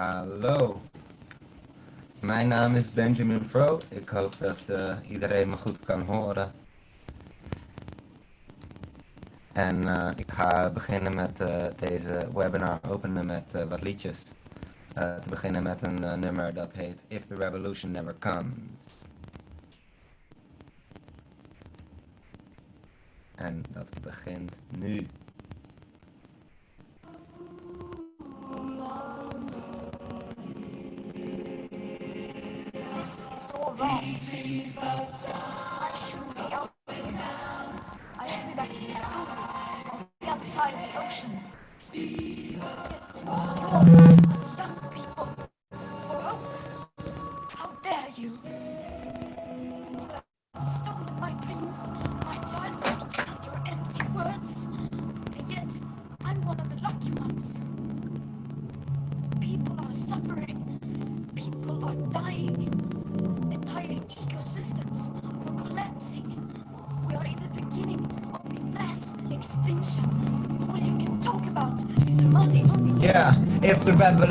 Hallo. Mijn naam is Benjamin Fro. Ik hoop dat uh, iedereen me goed kan horen. En uh, ik ga beginnen met uh, deze webinar openen met wat liedjes. te beginnen met een nummer dat heet If the Revolution Never Comes. En dat begint nu. Jesus.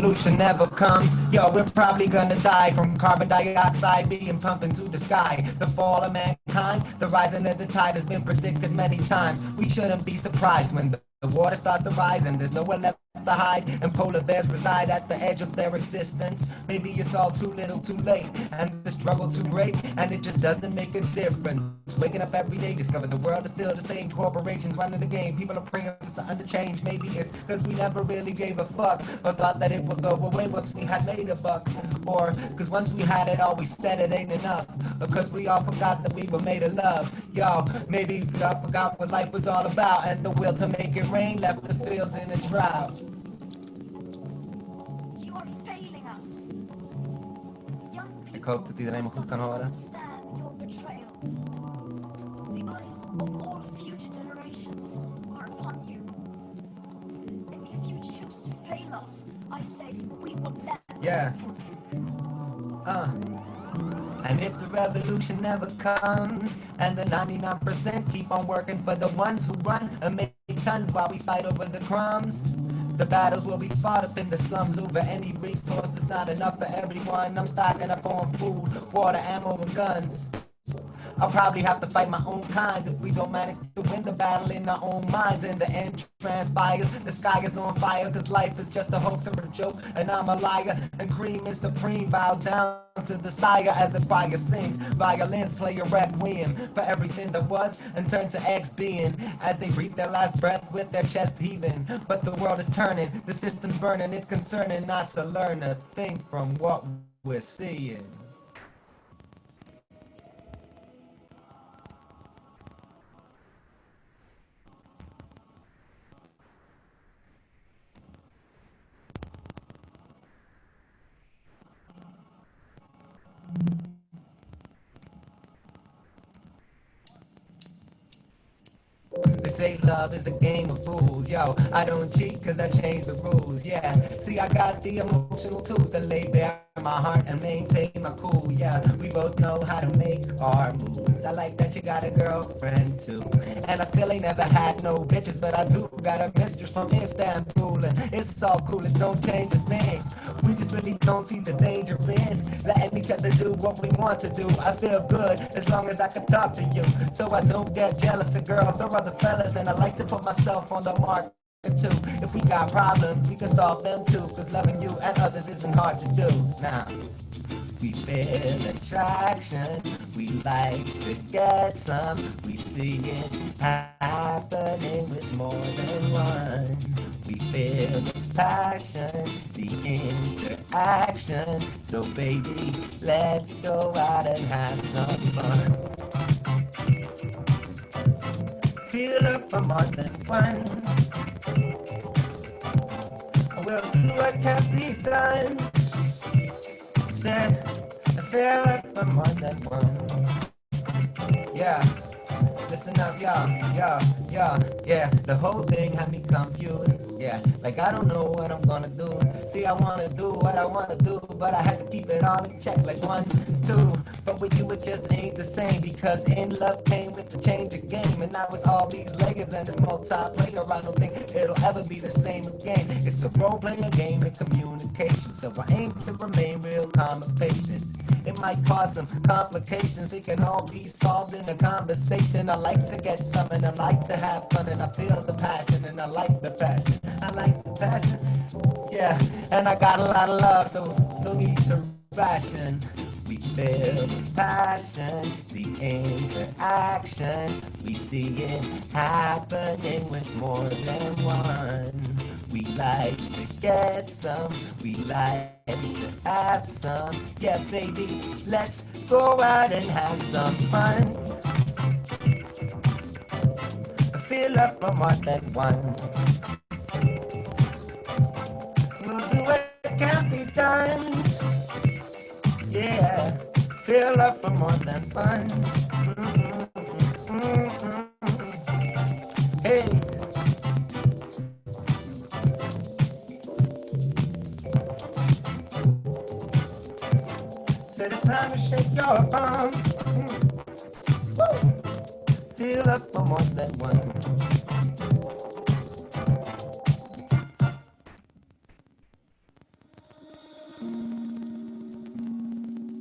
The revolution never comes, yo, we're probably gonna die from carbon dioxide being pumped into the sky. The fall of mankind, the rising of the tide has been predicted many times. We shouldn't be surprised when the the water starts to rise and there's nowhere left hide and polar bears reside at the edge of their existence. Maybe it's all too little too late and the struggle too great and it just doesn't make a difference. Waking up every day, discover the world is still the same. Corporations running the game, people are praying for something to change. Maybe it's because we never really gave a fuck or thought that it would go away once we had made a buck. Or because once we had it all, we said it ain't enough. Because we all forgot that we were made of love. Y'all, maybe we all forgot what life was all about and the will to make it rain left the fields in a drought. I say we will never Yeah. Uh. And if the revolution never comes, and the 99% keep on working for the ones who run and make tons while we fight over the crumbs, the battles will be fought up in the slums over any resource that's not enough for everyone. I'm stocking up on food, water, ammo, and guns. I'll probably have to fight my own kinds if we don't manage to win the battle in our own minds. In the end transpires, the sky is on fire, cause life is just a hoax and a joke, and I'm a liar, and cream is supreme. Bow down to the sire as the choir sings. Violins play a requiem for everything that was and turn to X being as they breathe their last breath with their chest heaving. But the world is turning, the system's burning, it's concerning not to learn a thing from what we're seeing. Love is a game of fools, yo. I don't cheat cause I change the rules, yeah. See, I got the emotional tools to lay bare my heart and maintain my cool, yeah. We both know how to make our moves. I like that you got a girlfriend too. And I still ain't never had no bitches, but I do got a mistress from Istanbul. And it's all cool, it don't change a thing. We just really don't see the danger in letting each other do what we want to do. I feel good as long as I can talk to you. So I don't get jealous of girls or other fellas. And I like to put myself on the mark too. If we got problems, we can solve them too. Cause loving you and others isn't hard to do. Now, we feel attraction, we like to get some. We see it happening with more than one. We feel the passion, the interaction. So baby, let's go out and have some fun. Feel up for more than one. We'll do what can be done. Said, I feel like for more than one. Yeah. Listen up, yeah, yeah, yeah, yeah. The whole thing had me confused. Yeah, like I don't know what I'm gonna do. See, I wanna do what I wanna do, but I had to keep it all in check. Like one, two, but with you it just ain't the same because in love came with the change of game, and now it's all these layers and it's multiplayer. I don't think it'll ever be the same again. It's a role playing game and communication, so I aim to remain real calm and patient. It might cause some complications, it can all be solved in a conversation. I like to get some and I like to have fun, and I feel the passion and I like the passion. I like the passion, yeah. And I got a lot of love, so no need to ration. We feel the passion, the interaction. We see it happening with more than one. We like to get some, we like to have some. Yeah, baby, let's go out and have some fun. Feel up for more than one. We'll do what can't be done. Yeah, feel up for more than fun. Hey. Shake your. Feel up for more than one.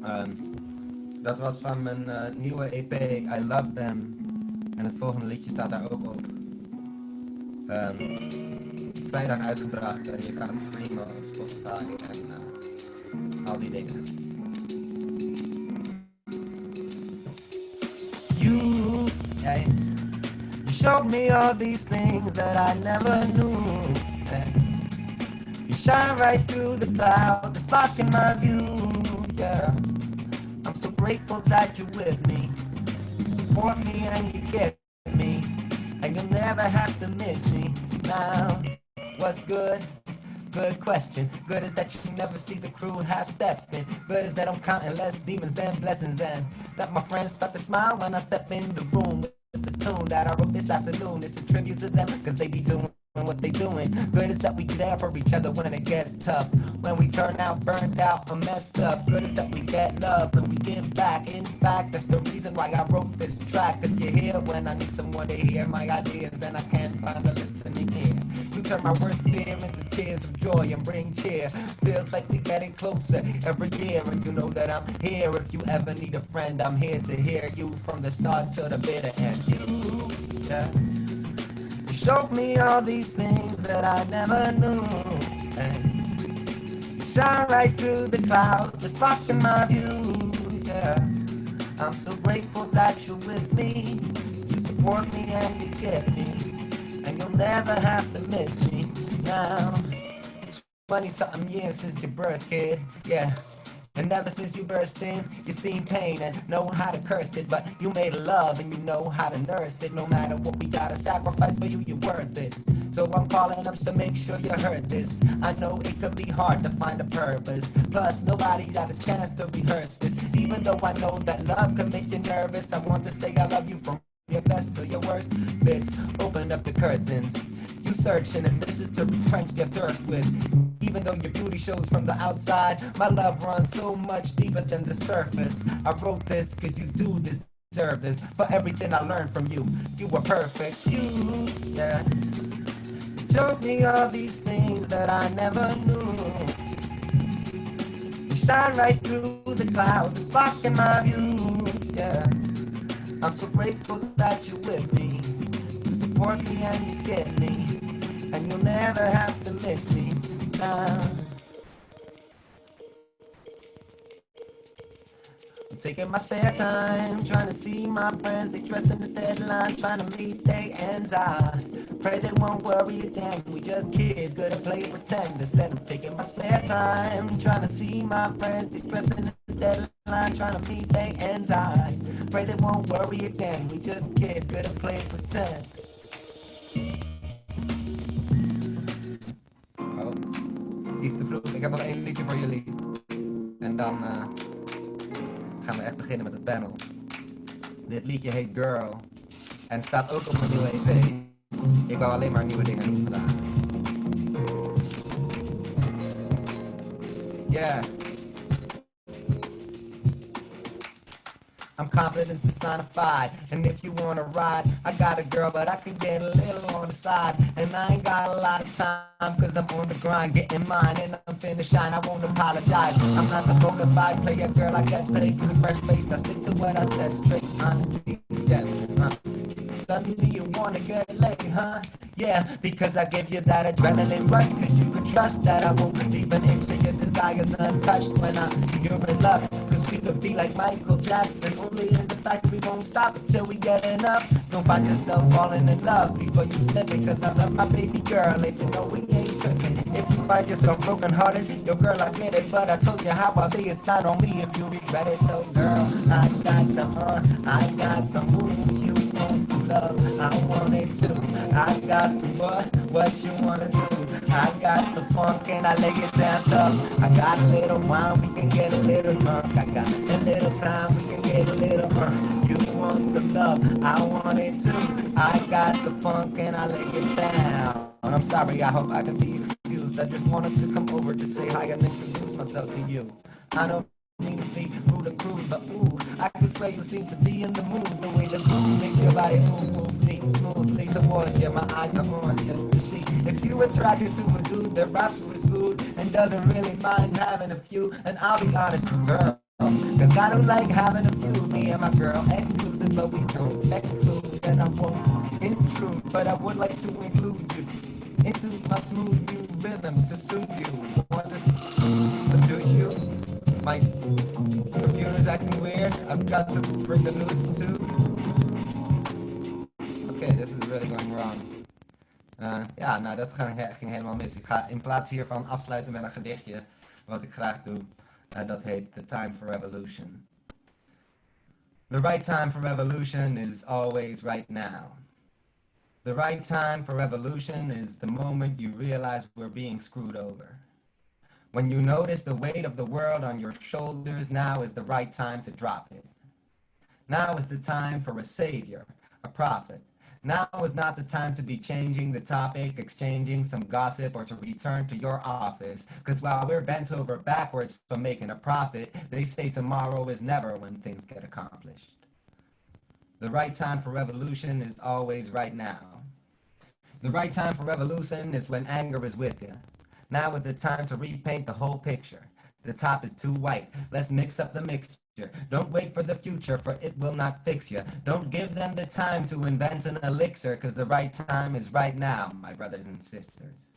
Ehm, dat was van mijn eh, nieuwe EP, I Love Them. En het volgende liedje staat daar ook op. Ehm, vrijdag uitgebracht en je kan het streamen op Spotify en eh, al die dingen. All these things that I never knew. You shine right through the cloud, it's blocking my view. Yeah, I'm so grateful that you're with me. You support me and you get me, and you'll never have to miss me. Now, what's good? Good question. Good is that you never see the crew half stepping. Good is that I'm counting less demons than blessings, and that my friends start to smile when I step in the room the tune that I wrote this afternoon. It's a tribute to them, cause they be doing what they doing. Good is that we there for each other when it gets tough. When we turn out burned out or messed up. Good is that we get love and we give back. In fact, that's the reason why I wrote this track. Cause you're here when I need someone to hear my ideas and I can't find a listening ear. Turn my worst fear into tears of joy and bring cheer. Feels like we're getting closer every year, and you know that I'm here. If you ever need a friend, I'm here to hear you from the start to the bitter end. You, yeah. You showed me all these things that I never knew. And you shine right through the clouds, just blocking my view. Yeah, I'm so grateful that you're with me. You support me and you get me, and you'll never have to miss me now. 20 something years since your birth, kid. Yeah. And ever since you burst in, you seen pain and know how to curse it. But you made love and you know how to nurse it. No matter what we gotta sacrifice for you, you're worth it. So I'm calling up to make sure you heard this. I know it could be hard to find a purpose. Plus, nobody got a chance to rehearse this. Even though I know that love can make you nervous, I want to say I love you from your best to your worst bits. Open up the curtains. You searching and this is to quench their thirst with. Even though your beauty shows from the outside, my love runs so much deeper than the surface. I wrote this cause you do deserve this. For everything I learned from you, you were perfect. You, yeah. You showed me all these things that I never knew. You shine right through the clouds, blocking my view. I'm so grateful that you're with me. You support me and you get me. And you'll never have to miss me. I'm taking my spare time, trying to see my friends. They stressing the deadline, trying to meet their ends. I pray they won't worry again. We just kids, good at play pretend. Instead, I'm taking my spare time, trying to see my friends. They stressing the deadline trying to meet they ends. I pray they won't worry again. We just kids, good at play pretend. Oh, iets te vroeg. Ik heb nog één liedje voor jullie. En dan uh, gaan we echt beginnen met het panel. Dit liedje heet Girl. En staat ook op mijn nieuwe EP. Ik wou alleen maar nieuwe dingen doen vandaag. Yeah. I'm confidence personified. And if you wanna ride, I got a girl, but I can get a little on the side. And I ain't got a lot of time, cause I'm on the grind, getting mine, and I'm finna shine. I won't apologize. I'm not some bona fide player, girl. I get paid to the fresh face. Now stick to what I said straight. Honesty, yeah. Uh. Suddenly you wanna get laid, huh? Yeah, because I give you that adrenaline rush. Cause you can trust that I won't leave an inch of your desires untouched when I, you're in love. Cause we could be like Michael Jackson. Only in the fact we won't stop until we get enough. Don't find yourself falling in love before you slip it. Cause I love my baby girl and you know we ain't cooking. If you find yourself broken hearted, yo girl, I get it. But I told you how I be, it's not on me if you regret it. So girl, I got the uh, I got the moves you want some love. I want it too. I got some what? What you wanna do? I got the funk and I lay it down tough. I got a little wine, we can get a little drunk. I got a little time, we can get a little burnt. You want some love, I want it too. I got the funk and I lay it down. I'm sorry, I hope I can be excused. I just wanted to come over to say hi and introduce myself to you. I don't be rude or crude, but ooh, I can swear you seem to be in the mood. The way the groove makes your body move, moves me smoothly towards you. My eyes are on you to see if you attracted to a dude that raps with food and doesn't really mind having a few. And I'll be honest, girl. Cause I don't like having a few, me and my girl exclusive, but we don't sex food, and I won't intrude, but I would like to include you into my smooth new rhythm to soothe you. Want to seduce you? My computer's acting weird. I've got to bring the news too. Okay, this is really going wrong. Uh, ja, nou dat ging, ging helemaal mis. Ik ga in plaats hiervan afsluiten met een gedichtje, wat ik graag doe. Uh, dat heet The Time for Revolution. The right time for revolution is always right now. The right time for revolution is the moment you realize we're being screwed over. When you notice the weight of the world on your shoulders, now is the right time to drop it. Now is the time for a savior, a prophet. Now is not the time to be changing the topic, exchanging some gossip, or to return to your office. Because while we're bent over backwards for making a profit, they say tomorrow is never when things get accomplished. The right time for revolution is always right now. The right time for revolution is when anger is with you. Now is the time to repaint the whole picture. The top is too white. Let's mix up the mixture. Don't wait for the future, for it will not fix you. Don't give them the time to invent an elixir, because the right time is right now, my brothers and sisters.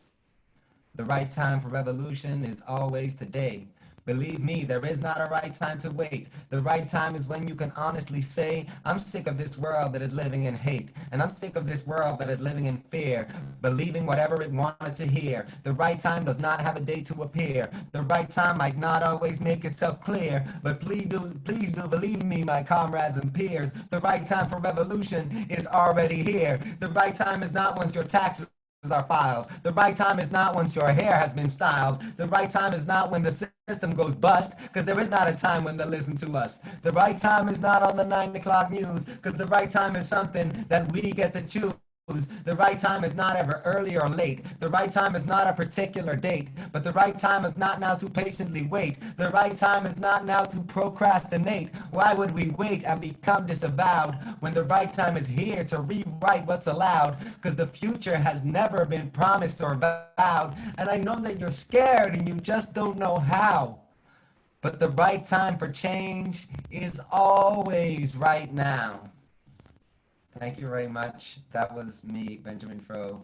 The right time for revolution is always today. Believe me, there is not a right time to wait. The right time is when you can honestly say, I'm sick of this world that is living in hate, and I'm sick of this world that is living in fear, believing whatever it wanted to hear. The right time does not have a day to appear. The right time might not always make itself clear, but please do, please do believe me, my comrades and peers. The right time for revolution is already here. The right time is not once your taxes are filed. The right time is not once your hair has been styled. The right time is not when the system goes bust, because there is not a time when they listen to us. The right time is not on the nine o'clock news, because the right time is something that we get to choose. The right time is not ever early or late. The right time is not a particular date, but the right time is not now to patiently wait. The right time is not now to procrastinate. Why would we wait and become disavowed when the right time is here to rewrite what's allowed? Because the future has never been promised or vowed. And I know that you're scared and you just don't know how. But the right time for change is always right now. Thank you very much. That was me, Benjamin Fro.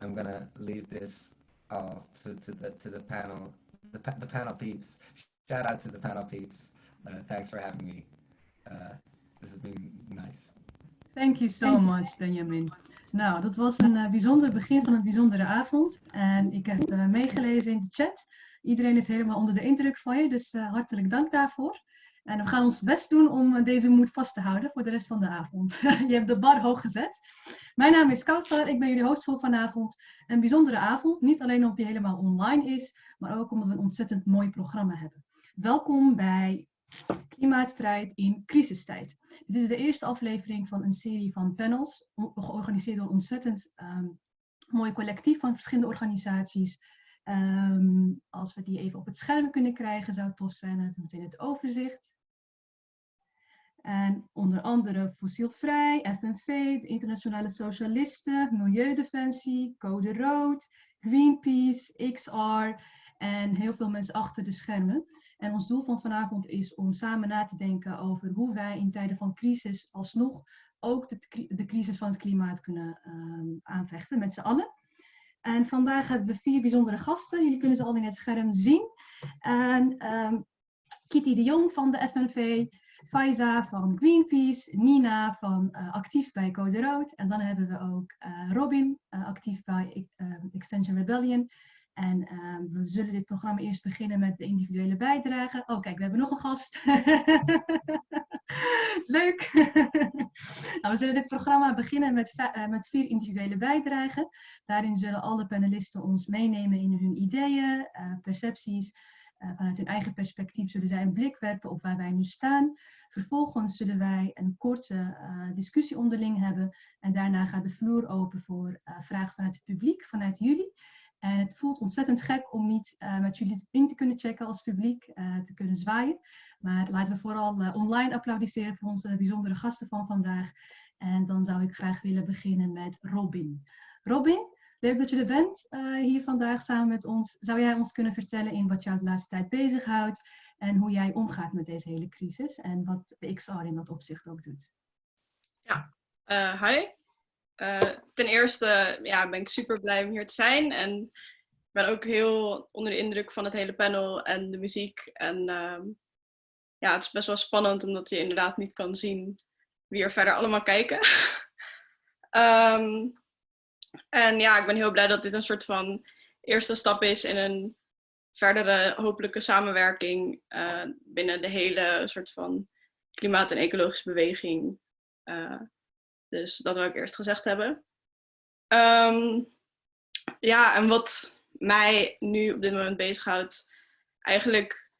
I'm gonna leave this all to, to the to the panel, the, pa- the panel peeps. Shout out to the panel peeps. Uh, thanks for having me. Uh, this has been nice. Thank you so much, Benjamin. Nou, dat was een uh, bijzonder begin van een bijzondere avond. En ik heb uh, meegelezen in de chat. Iedereen is helemaal onder de indruk van je, dus uh, hartelijk dank daarvoor. En we gaan ons best doen om deze moed vast te houden voor de rest van de avond. je hebt de bar hoog gezet. Mijn naam is Kouter, ik ben jullie host voor vanavond. Een bijzondere avond, niet alleen omdat die helemaal online is, maar ook omdat we een ontzettend mooi programma hebben. Welkom bij Klimaatstrijd in crisistijd. Dit is de eerste aflevering van een serie van panels, georganiseerd door een ontzettend um, mooi collectief van verschillende organisaties. Um, als we die even op het scherm kunnen krijgen, zou tof zijn. Hebben we meteen het overzicht. En onder andere Fossielvrij, FNV, de Internationale Socialisten, Milieudefensie, Code Rood, Greenpeace, XR en heel veel mensen achter de schermen. En ons doel van vanavond is om samen na te denken over hoe wij in tijden van crisis alsnog ook de, de crisis van het klimaat kunnen ehm, aanvechten met z'n allen. En vandaag hebben we vier bijzondere gasten. Jullie kunnen ze al in het scherm zien. En um, Kitty de Jong van de FNV, Faiza van Greenpeace, Nina van uh, actief bij Code Rood. En dan hebben we ook uh, Robin, uh, actief bij Extension Rebellion. En ehm, we zullen dit programma eerst beginnen met de individuele bijdrage. Oh, kijk, we hebben nog een gast. Leuk. nou, we zullen dit programma beginnen met, uh, met vier individuele bijdragen. Daarin zullen alle panelisten ons meenemen in hun ideeën, uh, percepties. Uh, vanuit hun eigen perspectief zullen zij een blik werpen op waar wij nu staan. Vervolgens zullen wij een korte discussie onderling hebben. En daarna gaat de vloer open voor vragen vanuit het publiek, vanuit jullie. En het voelt ontzettend gek om niet uh, met jullie in te kunnen checken als publiek, uh, te kunnen zwaaien. Maar laten we vooral uh, online applaudisseren voor onze bijzondere gasten van vandaag. En dan zou ik graag willen beginnen met Robin. Robin, leuk dat je er bent hier vandaag samen met ons. Zou jij ons kunnen vertellen in wat jou de laatste tijd bezighoudt en hoe jij omgaat met deze hele crisis en wat de XR in dat opzicht ook doet? Ja, hi. Uh, ten eerste ja, ben ik super blij om hier te zijn. En ik ben ook heel onder de indruk van het hele panel en de muziek. En uh, ja, het is best wel spannend omdat je inderdaad niet kan zien wie er verder allemaal kijken. um, en ja, ik ben heel blij dat dit een soort van eerste stap is in een verdere hopelijke samenwerking uh, binnen de hele soort van klimaat- en ecologische beweging. Uh, dus dat wil ik eerst gezegd hebben. Um, ja, en wat mij nu op dit moment bezighoudt, eigenlijk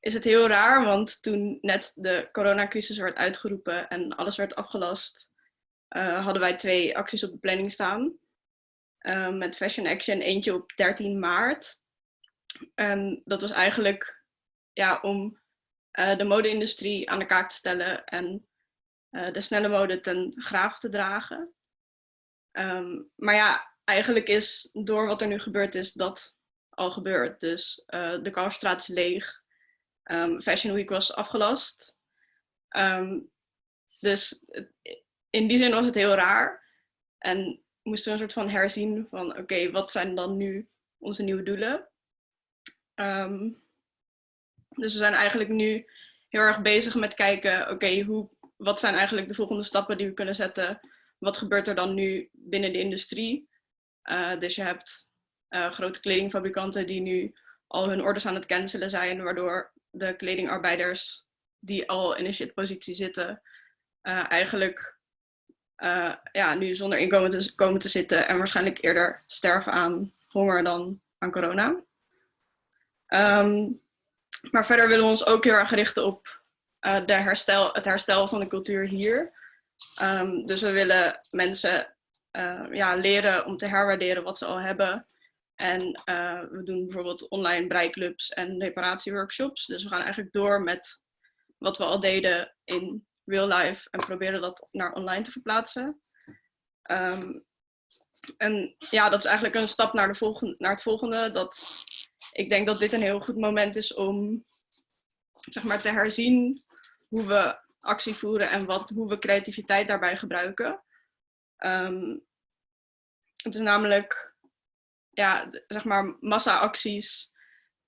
is het heel raar, want toen net de coronacrisis werd uitgeroepen en alles werd afgelast, uh, hadden wij twee acties op de planning staan. Uh, met Fashion Action, eentje op 13 maart. En dat was eigenlijk ja, om uh, de mode-industrie aan de kaak te stellen en uh, de snelle mode ten graaf te dragen. Um, maar ja, eigenlijk is door wat er nu gebeurd is, dat al gebeurd. Dus uh, de Kalverstraat is leeg. Um, Fashion Week was afgelast. Um, dus in die zin was het heel raar. En moesten we een soort van herzien van oké, wat zijn dan nu onze nieuwe doelen? dus we zijn eigenlijk nu heel erg bezig met kijken, oké, hoe wat zijn eigenlijk de volgende stappen die we kunnen zetten? Wat gebeurt er dan nu binnen de industrie? Uh, dus je hebt uh, grote kledingfabrikanten die nu al hun orders aan het cancelen zijn, waardoor de kledingarbeiders die al in een shitpositie zitten, uh, eigenlijk ja, nu zonder inkomen te, komen te zitten en waarschijnlijk eerder sterven aan honger dan aan corona. Um, maar verder willen we ons ook heel erg richten op uh, de herstel, het herstel van de cultuur hier. Um, dus we willen mensen uh, ja, leren om te herwaarderen wat ze al hebben. En uh, we doen bijvoorbeeld online breiklubs en reparatieworkshops. Dus we gaan eigenlijk door met wat we al deden in real life en proberen dat naar online te verplaatsen. Um, en ja, dat is eigenlijk een stap naar, de volgende, naar het volgende. Dat ik denk dat dit een heel goed moment is om zeg maar, te herzien hoe we actie voeren en wat, hoe we creativiteit daarbij gebruiken. Um, het is namelijk, ja, zeg maar, massa-acties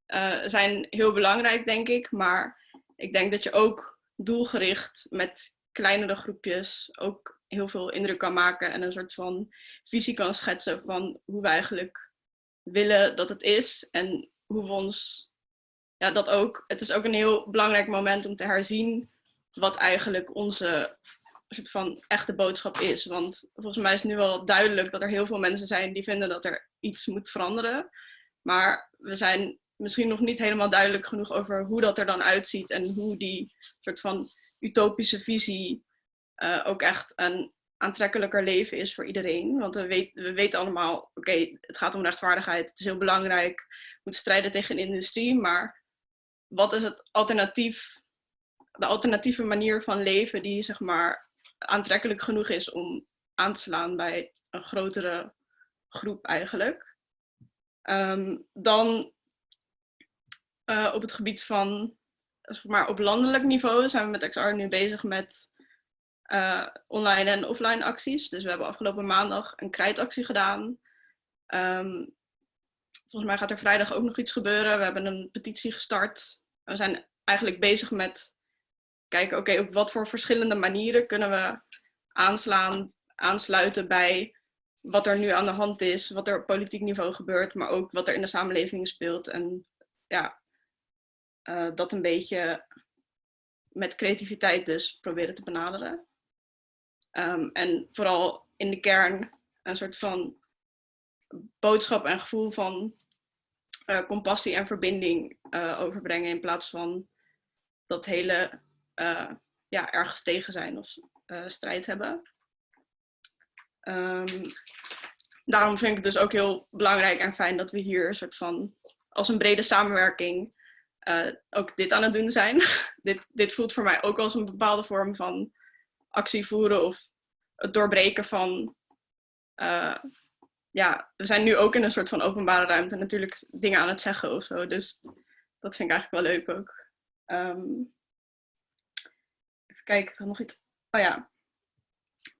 uh, zijn heel belangrijk, denk ik. Maar ik denk dat je ook doelgericht met kleinere groepjes ook heel veel indruk kan maken en een soort van visie kan schetsen van hoe we eigenlijk willen dat het is en hoe we ons ja, dat ook, het is ook een heel belangrijk moment om te herzien wat eigenlijk onze soort van echte boodschap is. Want volgens mij is nu wel duidelijk dat er heel veel mensen zijn die vinden dat er iets moet veranderen. Maar we zijn misschien nog niet helemaal duidelijk genoeg over hoe dat er dan uitziet en hoe die soort van utopische visie uh, ook echt een aantrekkelijker leven is voor iedereen. Want we, weten, we weten allemaal, oké, het gaat om rechtvaardigheid, het is heel belangrijk, we moeten strijden tegen industrie, maar wat is het alternatief, de alternatieve manier van leven die zeg maar aantrekkelijk genoeg is om aan te slaan bij een grotere groep eigenlijk. Ehm, dan uh, op het gebied van, zeg maar op landelijk niveau zijn we met XR nu bezig met uh, online en offline acties. Dus we hebben afgelopen maandag een krijtactie gedaan. Um, volgens mij gaat er vrijdag ook nog iets gebeuren. We hebben een petitie gestart. We zijn eigenlijk bezig met kijken, oké, op wat voor verschillende manieren kunnen we aanslaan, aansluiten bij wat er nu aan de hand is, wat er op politiek niveau gebeurt, maar ook wat er in de samenleving speelt. En ja, uh, dat een beetje met creativiteit dus proberen te benaderen. Um, en vooral in de kern een soort van boodschap en gevoel van uh, compassie en verbinding uh, overbrengen in plaats van dat hele uh, ja, ergens tegen zijn of strijd hebben. Um, daarom vind ik het dus ook heel belangrijk en fijn dat we hier een soort van als een brede samenwerking ook dit aan het doen zijn. dit, dit voelt voor mij ook als een bepaalde vorm van actie voeren of het doorbreken van ja, we zijn nu ook in een soort van openbare ruimte natuurlijk dingen aan het zeggen of zo. Dus dat vind ik eigenlijk wel leuk ook. Um, even kijken, ik had nog iets. Oh ja.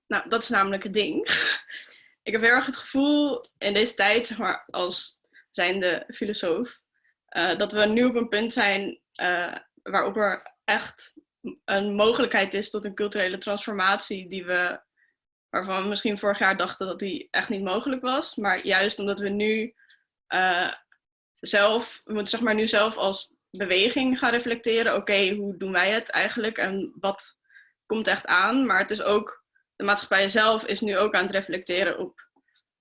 Nou, dat is namelijk het ding. ik heb heel erg het gevoel in deze tijd, zeg maar, als zijnde filosoof, uh, dat we nu op een punt zijn uh, waarop er echt een mogelijkheid is tot een culturele transformatie die we waarvan we misschien vorig jaar dachten dat die echt niet mogelijk was. Maar juist omdat we nu uh, zelf, we moeten zeg maar nu zelf als beweging gaan reflecteren. Oké, hoe doen wij het eigenlijk en wat komt echt aan? Maar het is ook, de maatschappij zelf is nu ook aan het reflecteren op,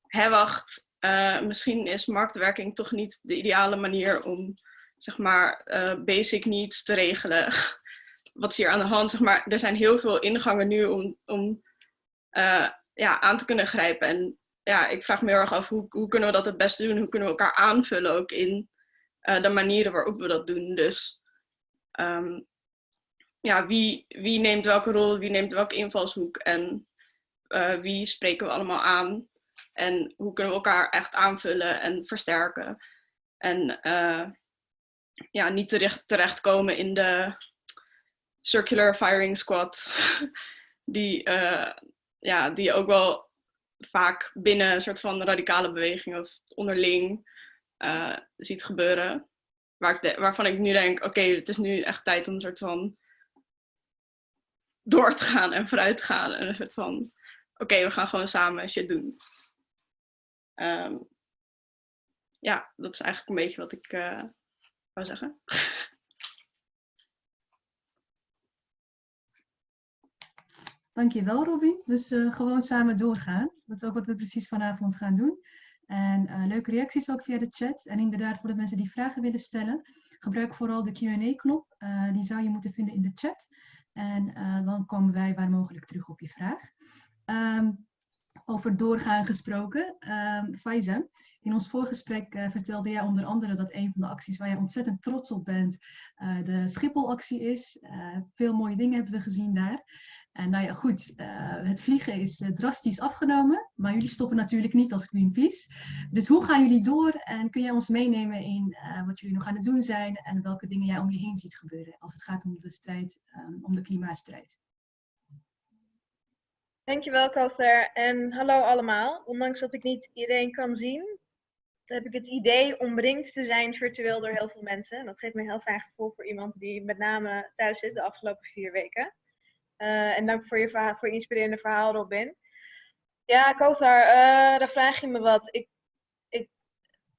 hé wacht, uh, misschien is marktwerking toch niet de ideale manier om zeg maar uh, basic needs te regelen. wat is hier aan de hand? Zeg maar, er zijn heel veel ingangen nu om, om uh, ja, aan te kunnen grijpen. En ja, ik vraag me heel erg af hoe, hoe kunnen we dat het beste doen? Hoe kunnen we elkaar aanvullen ook in uh, de manieren waarop we dat doen? Dus um, ja, wie, wie neemt welke rol, wie neemt welke invalshoek en uh, wie spreken we allemaal aan? En hoe kunnen we elkaar echt aanvullen en versterken? En ja, niet terecht, terechtkomen in de circular firing squad die ja, die ook wel vaak binnen een soort van radicale beweging of onderling uh, ziet gebeuren. Waar ik waarvan ik nu denk, oké, het is nu echt tijd om een soort van door te gaan en vooruit te gaan. En een soort van, oké, we gaan gewoon samen shit doen. Um, ja, dat is eigenlijk een beetje wat ik uh, wou zeggen. Dankjewel Robin. Dus uh, gewoon samen doorgaan. Dat is ook wat we precies vanavond gaan doen. En uh, leuke reacties ook via de chat. En inderdaad voor de mensen die vragen willen stellen, gebruik vooral de Q&A-knop. Eh, die zou je moeten vinden in de chat. En dan komen wij waar mogelijk terug op je vraag. Um, over doorgaan gesproken. Um, Faiza, in ons voorgesprek vertelde jij onder andere dat een van de acties waar jij ontzettend trots op bent, de Schiphol-actie is. Veel mooie dingen hebben we gezien daar. En nou ja, goed, uh, het vliegen is uh, drastisch afgenomen, maar jullie stoppen natuurlijk niet als Greenpeace. Dus hoe gaan jullie door en kun jij ons meenemen in uh, wat jullie nog aan het doen zijn en welke dingen jij om je heen ziet gebeuren als het gaat om de strijd, um, om de klimaatstrijd? Dankjewel, Kother. En hallo allemaal. Ondanks dat ik niet iedereen kan zien, heb ik het idee omringd te zijn virtueel door heel veel mensen. En dat geeft me een heel fijn gevoel voor iemand die met name thuis zit de afgelopen vier weken. Uh, en dank voor je, voor je inspirerende verhaal, Robin. Ja, Kothar, uh, dan vraag je me wat. Ik, ik,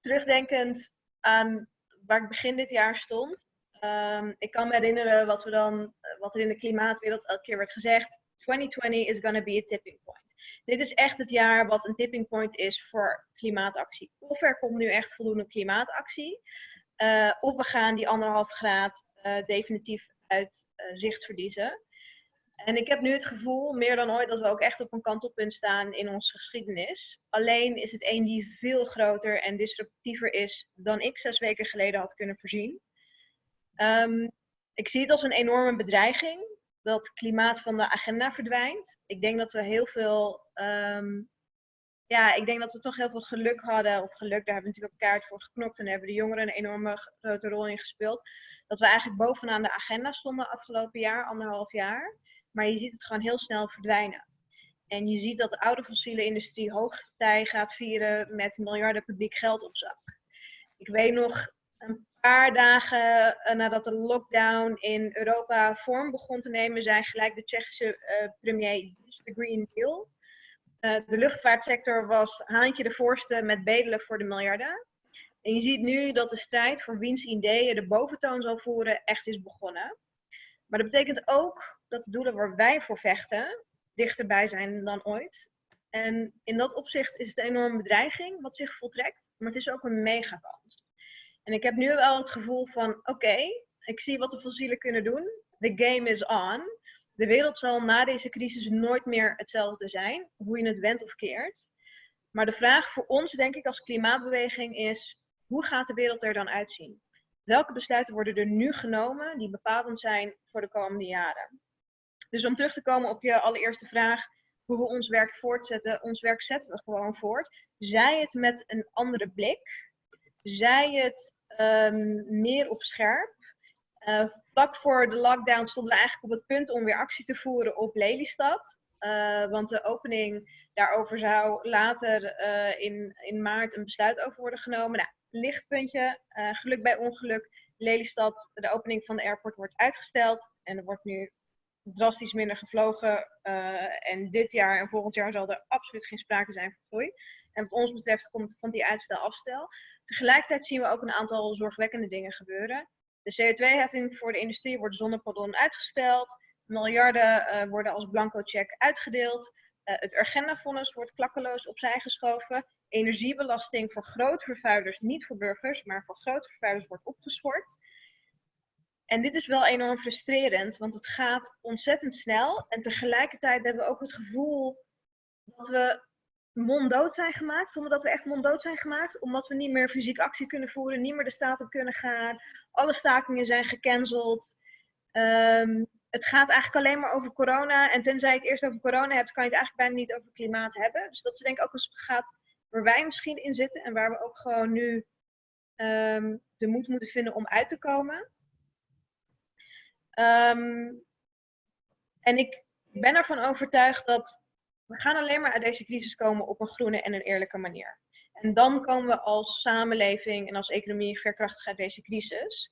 terugdenkend aan waar ik begin dit jaar stond. Um, ik kan me herinneren wat, we dan, wat er in de klimaatwereld elke keer werd gezegd. 2020 is going to be a tipping point. Dit is echt het jaar wat een tipping point is voor klimaatactie. Of er komt nu echt voldoende klimaatactie. Of we gaan die anderhalf graad definitief uit zicht verliezen. En ik heb nu het gevoel, meer dan ooit, dat we ook echt op een kantelpunt staan in onze geschiedenis. Alleen is het een die veel groter en disruptiever is dan ik zes weken geleden had kunnen voorzien. Ehm, ik zie het als een enorme bedreiging dat klimaat van de agenda verdwijnt. Ik denk dat we heel veel, ehm, ja, ik denk dat we toch heel veel geluk hadden. Of geluk, daar hebben we natuurlijk ook kaart voor geknokt en daar hebben de jongeren een enorme grote rol in gespeeld. Dat we eigenlijk bovenaan de agenda stonden afgelopen jaar, anderhalf jaar. Maar je ziet het gewoon heel snel verdwijnen. En je ziet dat de oude fossiele industrie hoogtij gaat vieren met miljarden publiek geld op zak. Ik weet nog een paar dagen eh, nadat de lockdown in Europa vorm begon te nemen, zijn gelijk de Tsjechische uh, premier de Green Deal. Uh, de luchtvaartsector was haantje de voorste met bedelen voor de miljarden. En je ziet nu dat de strijd voor wiens ideeën de boventoon zal voeren echt is begonnen. Maar dat betekent ook dat de doelen waar wij voor vechten dichterbij zijn dan ooit. En in dat opzicht is het een enorme bedreiging wat zich voltrekt, maar het is ook een megakans. En ik heb nu wel het gevoel van, oké, ik zie wat de fossielen kunnen doen. The game is on. De wereld zal na deze crisis nooit meer hetzelfde zijn, hoe je het wendt of keert. Maar de vraag voor ons, denk ik, als klimaatbeweging is, hoe gaat de wereld er dan uitzien? Welke besluiten worden er nu genomen die bepalend zijn voor de komende jaren? Dus om terug te komen op je allereerste vraag, hoe we ons werk voortzetten. Ons werk zetten we gewoon voort. Zij het met een andere blik. Zij het um, meer op scherp. Uh, vlak voor de lockdown stonden we eigenlijk op het punt om weer actie te voeren op Lelystad. Uh, want de opening daarover zou later uh, in, in maart een besluit over worden genomen. Nou, lichtpuntje, geluk bij ongeluk. Lelystad, de opening van de airport wordt uitgesteld. En er wordt nu drastisch minder gevlogen. Uh, en dit jaar en volgend jaar zal er absoluut geen sprake zijn van groei. En wat ons betreft komt van die uitstel afstel. Tegelijkertijd zien we ook een aantal zorgwekkende dingen gebeuren. De CO2-heffing voor de industrie wordt zonder pardon uitgesteld. Miljarden uh, worden als blanco check uitgedeeld. Het Urgenda-fonds wordt klakkeloos opzij geschoven. Energiebelasting voor grootvervuilers, niet voor burgers, maar voor grootvervuilers wordt opgeschort. En dit is wel enorm frustrerend, want het gaat ontzettend snel. En tegelijkertijd hebben we ook het gevoel dat we monddood zijn gemaakt, zonder dat we echt monddood zijn gemaakt, omdat we niet meer fysiek actie kunnen voeren, niet meer de staat op kunnen gaan. Alle stakingen zijn gecanceld. Um, het gaat eigenlijk alleen maar over corona. En tenzij je het eerst over corona hebt, kan je het eigenlijk bijna niet over klimaat hebben. Dus dat is denk ik ook een gaat waar wij misschien in zitten en waar we ook gewoon nu um, de moed moeten vinden om uit te komen. Um, en ik ben ervan overtuigd dat we gaan alleen maar uit deze crisis komen op een groene en een eerlijke manier. En dan komen we als samenleving en als economie verkrachtig uit deze crisis.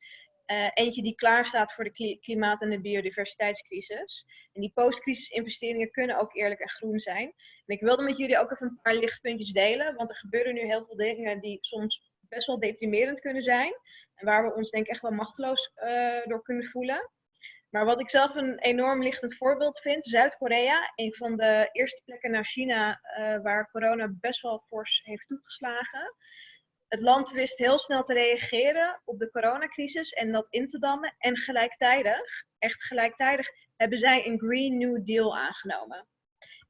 Uh, eentje die klaar staat voor de klimaat- en de biodiversiteitscrisis. En die post-crisis investeringen kunnen ook eerlijk en groen zijn. En ik wilde met jullie ook even een paar lichtpuntjes delen, want er gebeuren nu heel veel dingen die soms best wel deprimerend kunnen zijn. En waar we ons denk ik echt wel machteloos uh, door kunnen voelen. Maar wat ik zelf een enorm lichtend voorbeeld vind, Zuid-Korea, een van de eerste plekken naar China uh, waar corona best wel fors heeft toegeslagen. Het land wist heel snel te reageren op de coronacrisis en dat in te dammen. En gelijktijdig, echt gelijktijdig, hebben zij een Green New Deal aangenomen.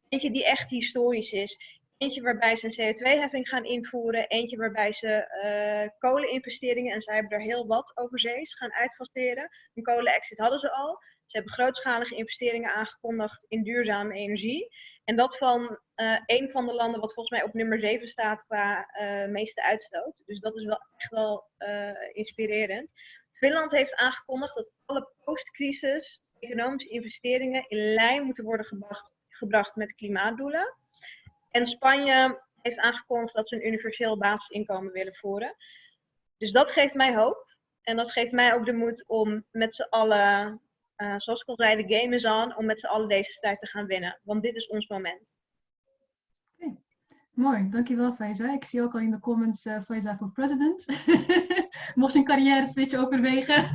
Eentje die echt historisch is. Eentje waarbij ze een CO2-heffing gaan invoeren. Eentje waarbij ze uh, koleninvesteringen, en zij hebben er heel wat overzees, gaan uitfaseren. Een kolenexit hadden ze al. Ze hebben grootschalige investeringen aangekondigd in duurzame energie. En dat van uh, een van de landen wat volgens mij op nummer 7 staat qua uh, meeste uitstoot. Dus dat is wel echt wel inspirerend. Finland heeft aangekondigd dat alle post-crisis economische investeringen in lijn moeten worden gebracht, gebracht met klimaatdoelen. En Spanje heeft aangekondigd dat ze een universeel basisinkomen willen voeren. Dus dat geeft mij hoop. En dat geeft mij ook de moed om met z'n allen, uh, zoals ik al zei, de game is on, om met z'n allen deze strijd te gaan winnen. Want dit is ons moment. Okay. Mooi, dankjewel Faiza. Ik zie ook al in de comments uh, Faiza voor president. Mocht je een carrière switch overwegen.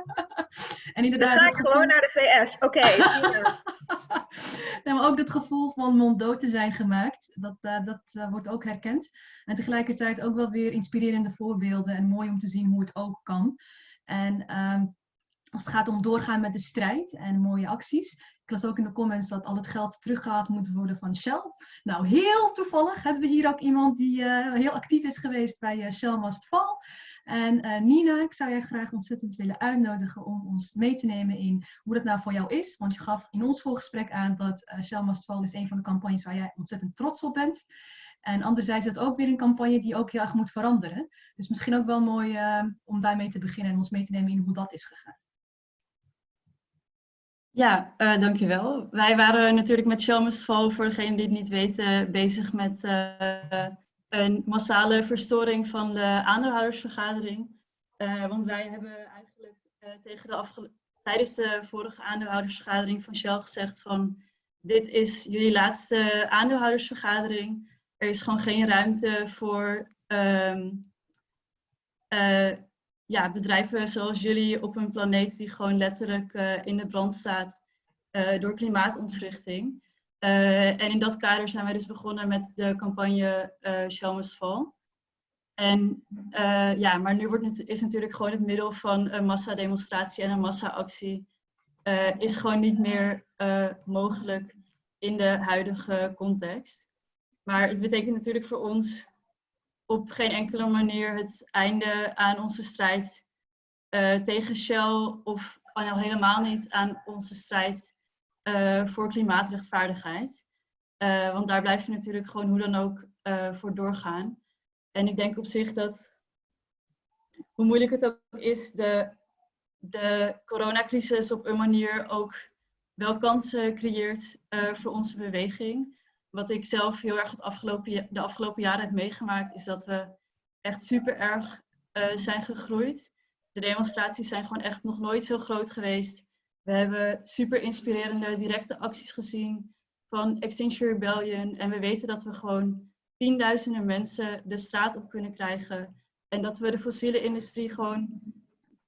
en inderdaad, Dan ga ik gewoon naar de VS. Oké. Okay, nee, maar ook het gevoel van monddood te zijn gemaakt, dat, uh, dat uh, wordt ook herkend. En tegelijkertijd ook wel weer inspirerende voorbeelden en mooi om te zien hoe het ook kan. En um, als het gaat om doorgaan met de strijd en mooie acties. Ik las ook in de comments dat al het geld teruggehaald moet worden van Shell. Nou, heel toevallig hebben we hier ook iemand die eh, heel actief is geweest bij uh, Shell Must Fall. En uh, Nina, ik zou jij graag ontzettend willen uitnodigen om ons mee te nemen in hoe dat nou voor jou is. Want je gaf in ons voorgesprek aan dat Shell Must Fall is een van de campagnes waar jij ontzettend trots op bent. En anderzijds is dat ook weer een campagne die ook heel erg moet veranderen. Dus misschien ook wel mooi om daarmee te beginnen en ons mee te nemen in hoe dat is gegaan. Ja, uh, dankjewel. Wij waren natuurlijk met Shell voor degenen die het niet weten, bezig met uh, een massale verstoring van de aandeelhoudersvergadering. Uh, want wij hebben eigenlijk tegen de tijdens de vorige aandeelhoudersvergadering van Shell gezegd van dit is jullie laatste aandeelhoudersvergadering. Er is gewoon geen ruimte voor um, ja, bedrijven zoals jullie op een planeet die gewoon letterlijk uh, in de brand staat uh, door klimaatontwrichting. Uh, en in dat kader zijn wij dus begonnen met de campagne uh, Shell Fall. En ja, maar nu wordt het, is natuurlijk gewoon het middel van een massademonstratie en een massaactie is gewoon niet meer mogelijk in de huidige context. Maar het betekent natuurlijk voor ons op geen enkele manier het einde aan onze strijd uh, tegen Shell of al helemaal niet aan onze strijd uh, voor klimaatrechtvaardigheid. Uh, want daar blijven we natuurlijk gewoon hoe dan ook voor doorgaan. En ik denk op zich dat, hoe moeilijk het ook is, de, de coronacrisis op een manier ook wel kansen creëert voor onze beweging wat ik zelf heel erg het afgelopen, de afgelopen jaren heb meegemaakt, is dat we echt super erg uh, zijn gegroeid. De demonstraties zijn gewoon echt nog nooit zo groot geweest. We hebben super inspirerende directe acties gezien van Extinction Rebellion. En we weten dat we gewoon tienduizenden mensen de straat op kunnen krijgen. En dat we de fossiele industrie gewoon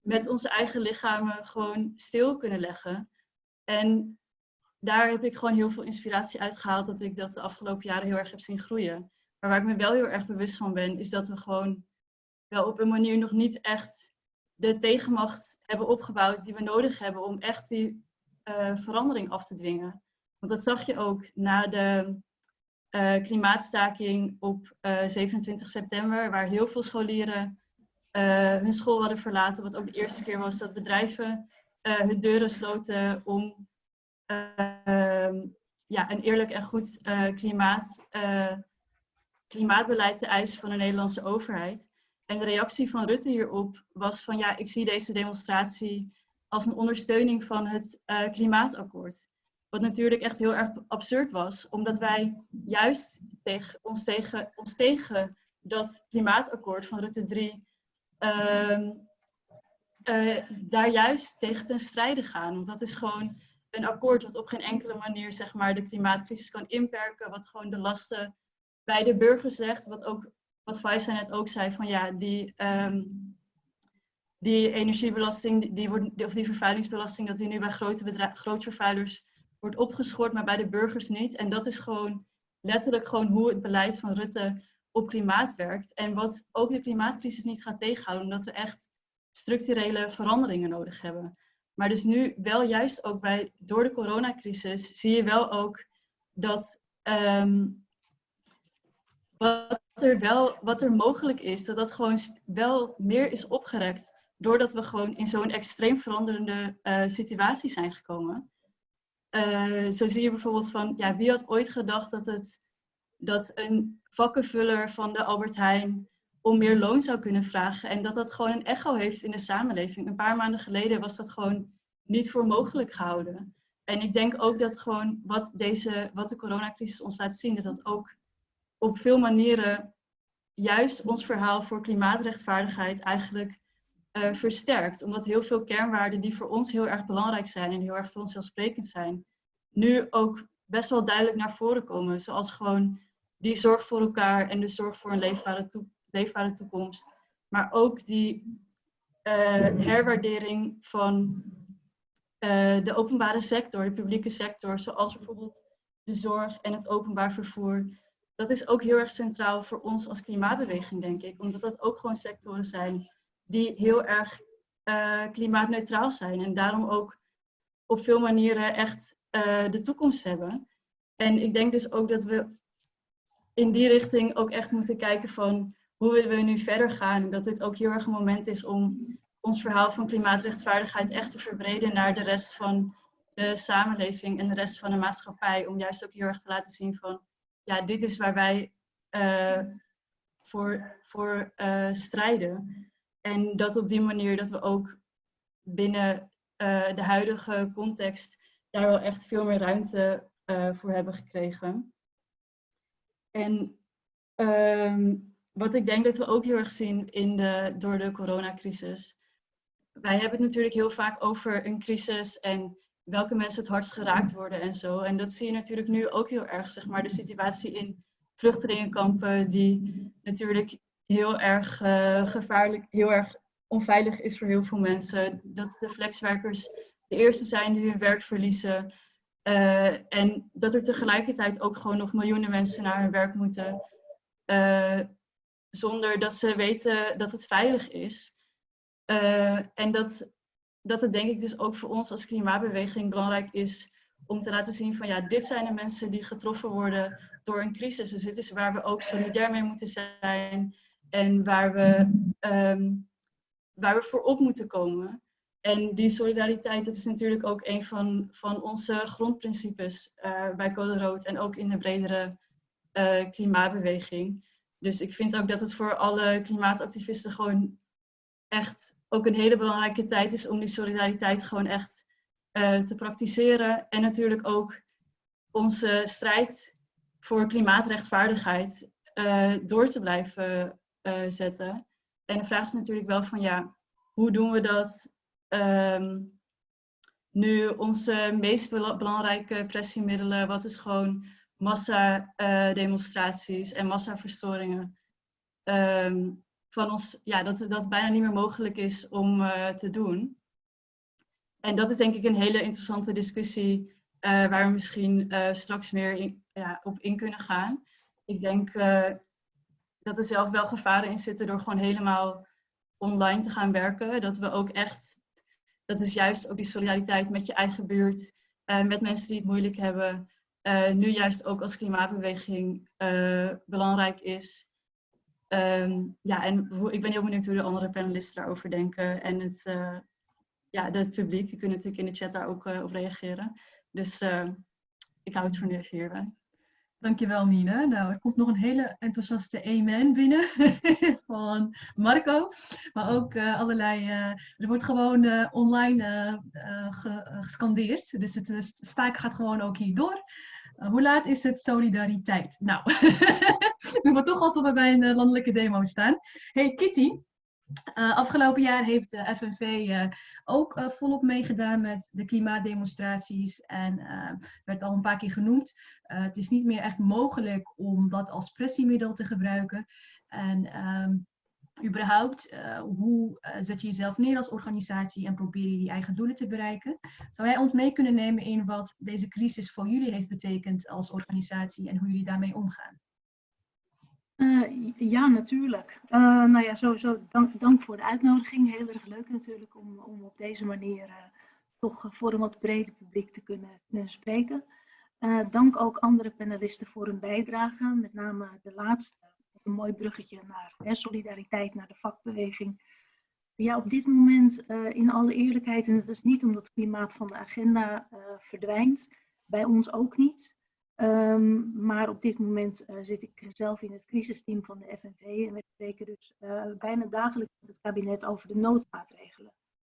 met onze eigen lichamen gewoon stil kunnen leggen. En daar heb ik gewoon heel veel inspiratie uit gehaald dat ik dat de afgelopen jaren heel erg heb zien groeien. Maar waar ik me wel heel erg bewust van ben, is dat we gewoon wel op een manier nog niet echt de tegenmacht hebben opgebouwd die we nodig hebben om echt die uh, verandering af te dwingen. Want dat zag je ook na de uh, klimaatstaking op uh, eh, 27 september, waar heel veel scholieren hun school hadden verlaten. Wat ook de eerste keer was dat bedrijven hun deuren sloten om ja, een eerlijk en goed uh, klimaat, uh, klimaatbeleid te eisen van de Nederlandse overheid. En de reactie van Rutte hierop was van ja, ik zie deze demonstratie als een ondersteuning van het uh, klimaatakkoord. Wat natuurlijk echt heel erg absurd was, omdat wij juist tegen, ons, tegen, ons tegen dat klimaatakkoord van Rutte 3 uh, uh, daar juist tegen ten strijde gaan. Want dat is gewoon een akkoord wat op geen enkele manier zeg maar, de klimaatcrisis kan inperken, wat gewoon de lasten bij de burgers legt, wat ook wat Faisa net ook zei, van ja, die, um, die energiebelasting, die wordt, of die vervuilingsbelasting, dat die nu bij grote, grote vervuilers wordt opgeschort, maar bij de burgers niet. En dat is gewoon letterlijk gewoon hoe het beleid van Rutte op klimaat werkt. En wat ook de klimaatcrisis niet gaat tegenhouden, omdat we echt structurele veranderingen nodig hebben. Maar dus nu wel juist ook bij, door de coronacrisis zie je wel ook dat um, wat, er wel, wat er mogelijk is, dat dat gewoon wel meer is opgerekt. Doordat we gewoon in zo'n extreem veranderende uh, situatie zijn gekomen. Uh, zo zie je bijvoorbeeld van, ja, wie had ooit gedacht dat, het, dat een vakkenvuller van de Albert Heijn om meer loon zou kunnen vragen. En dat dat gewoon een echo heeft in de samenleving. Een paar maanden geleden was dat gewoon niet voor mogelijk gehouden. En ik denk ook dat gewoon wat, deze, wat de coronacrisis ons laat zien, dat dat ook op veel manieren juist ons verhaal voor klimaatrechtvaardigheid eigenlijk uh, versterkt. Omdat heel veel kernwaarden die voor ons heel erg belangrijk zijn en heel erg voor ons zelfsprekend zijn, nu ook best wel duidelijk naar voren komen. Zoals gewoon die zorg voor elkaar en de zorg voor een leefbare toekomst leefbare toekomst. Maar ook die uh, herwaardering van uh, de openbare sector, de publieke sector, zoals bijvoorbeeld de zorg en het openbaar vervoer. Dat is ook heel erg centraal voor ons als klimaatbeweging, denk ik. Omdat dat ook gewoon sectoren zijn die heel erg eh, klimaatneutraal zijn en daarom ook op veel manieren echt eh, de toekomst hebben. En ik denk dus ook dat we in die richting ook echt moeten kijken van hoe willen we nu verder gaan. Dat dit ook heel erg een moment is om ons verhaal van klimaatrechtvaardigheid echt te verbreden naar de rest van de samenleving en de rest van de maatschappij. Om juist ook heel erg te laten zien van, ja, dit is waar wij uh, voor, voor uh, strijden. En dat op die manier dat we ook binnen uh, de huidige context daar wel echt veel meer ruimte voor hebben gekregen. En um, wat ik denk dat we ook heel erg zien in de, door de coronacrisis. Wij hebben het natuurlijk heel vaak over een crisis en welke mensen het hardst geraakt worden en zo. En dat zie je natuurlijk nu ook heel erg, zeg maar, de situatie in vluchtelingenkampen, die natuurlijk heel erg uh, gevaarlijk, heel erg onveilig is voor heel veel mensen. Dat de flexwerkers de eerste zijn die hun werk verliezen. Uh, en dat er tegelijkertijd ook gewoon nog miljoenen mensen naar hun werk moeten. Uh, zonder dat ze weten dat het veilig is. Uh, en dat, dat het denk ik dus ook voor ons als klimaatbeweging belangrijk is om te laten zien van ja, dit zijn de mensen die getroffen worden door een crisis. Dus dit is waar we ook solidair mee moeten zijn en waar we, um, waar we voor op moeten komen. En die solidariteit, dat is natuurlijk ook een van, van onze grondprincipes uh, bij Code Rood en ook in de bredere uh, klimaatbeweging. Dus ik vind ook dat het voor alle klimaatactivisten gewoon echt ook een hele belangrijke tijd is om die solidariteit gewoon echt uh, te praktiseren. En natuurlijk ook onze strijd voor klimaatrechtvaardigheid uh, door te blijven uh, zetten. En de vraag is natuurlijk wel van ja, hoe doen we dat um, nu onze meest belangrijke pressiemiddelen, wat is gewoon massa-demonstraties en massaverstoringen, um, van ons, ja, dat dat bijna niet meer mogelijk is om uh, te doen. En dat is denk ik een hele interessante discussie uh, waar we misschien straks meer ja, op in kunnen gaan. Ik denk dat er zelf wel gevaren in zitten door gewoon helemaal online te gaan werken. Dat we ook echt, dat is juist ook die solidariteit met je eigen buurt, met mensen die het moeilijk hebben, nu juist ook als klimaatbeweging belangrijk is. Um, ja, en ik ben heel benieuwd hoe de andere panelisten daarover denken. En het, uh, ja, publiek, die kunnen natuurlijk in de chat daar ook op reageren. Dus ik hou het voor nu even hierbij. Dankjewel Nina. Nou, er komt nog een hele enthousiaste amen binnen van Marco. Maar ook allerlei, er wordt gewoon online ge gescandeerd. Dus het staak gaat gewoon ook hier door. Hoe laat is het solidariteit? Nou, doen we toch alsof we bij een eh, landelijke demo staan. Hey Kitty, uh, afgelopen jaar heeft de FNV ook volop meegedaan met de klimaatdemonstraties en werd al een paar keer genoemd. het is niet meer echt mogelijk om dat als pressiemiddel te gebruiken. En um, überhaupt, hoe zet je jezelf neer als organisatie en probeer je die eigen doelen te bereiken? Zou jij ons mee kunnen nemen in wat deze crisis voor jullie heeft betekend als organisatie en hoe jullie daarmee omgaan? Uh, ja, natuurlijk. Nou ja, sowieso dank, dank, voor de uitnodiging. Heel erg leuk natuurlijk om, om op deze manier toch voor een wat breder publiek te kunnen, kunnen spreken. dank ook andere panelisten voor hun bijdrage, met name de laatste. Een mooi bruggetje naar hè, solidariteit, naar de vakbeweging. Ja, op dit moment, in alle eerlijkheid, en het is niet omdat het klimaat van de agenda verdwijnt, bij ons ook niet. Um, maar op dit moment uh, zit ik zelf in het crisisteam van de FNV en we spreken dus bijna dagelijks met het kabinet over de noodmaatregelen.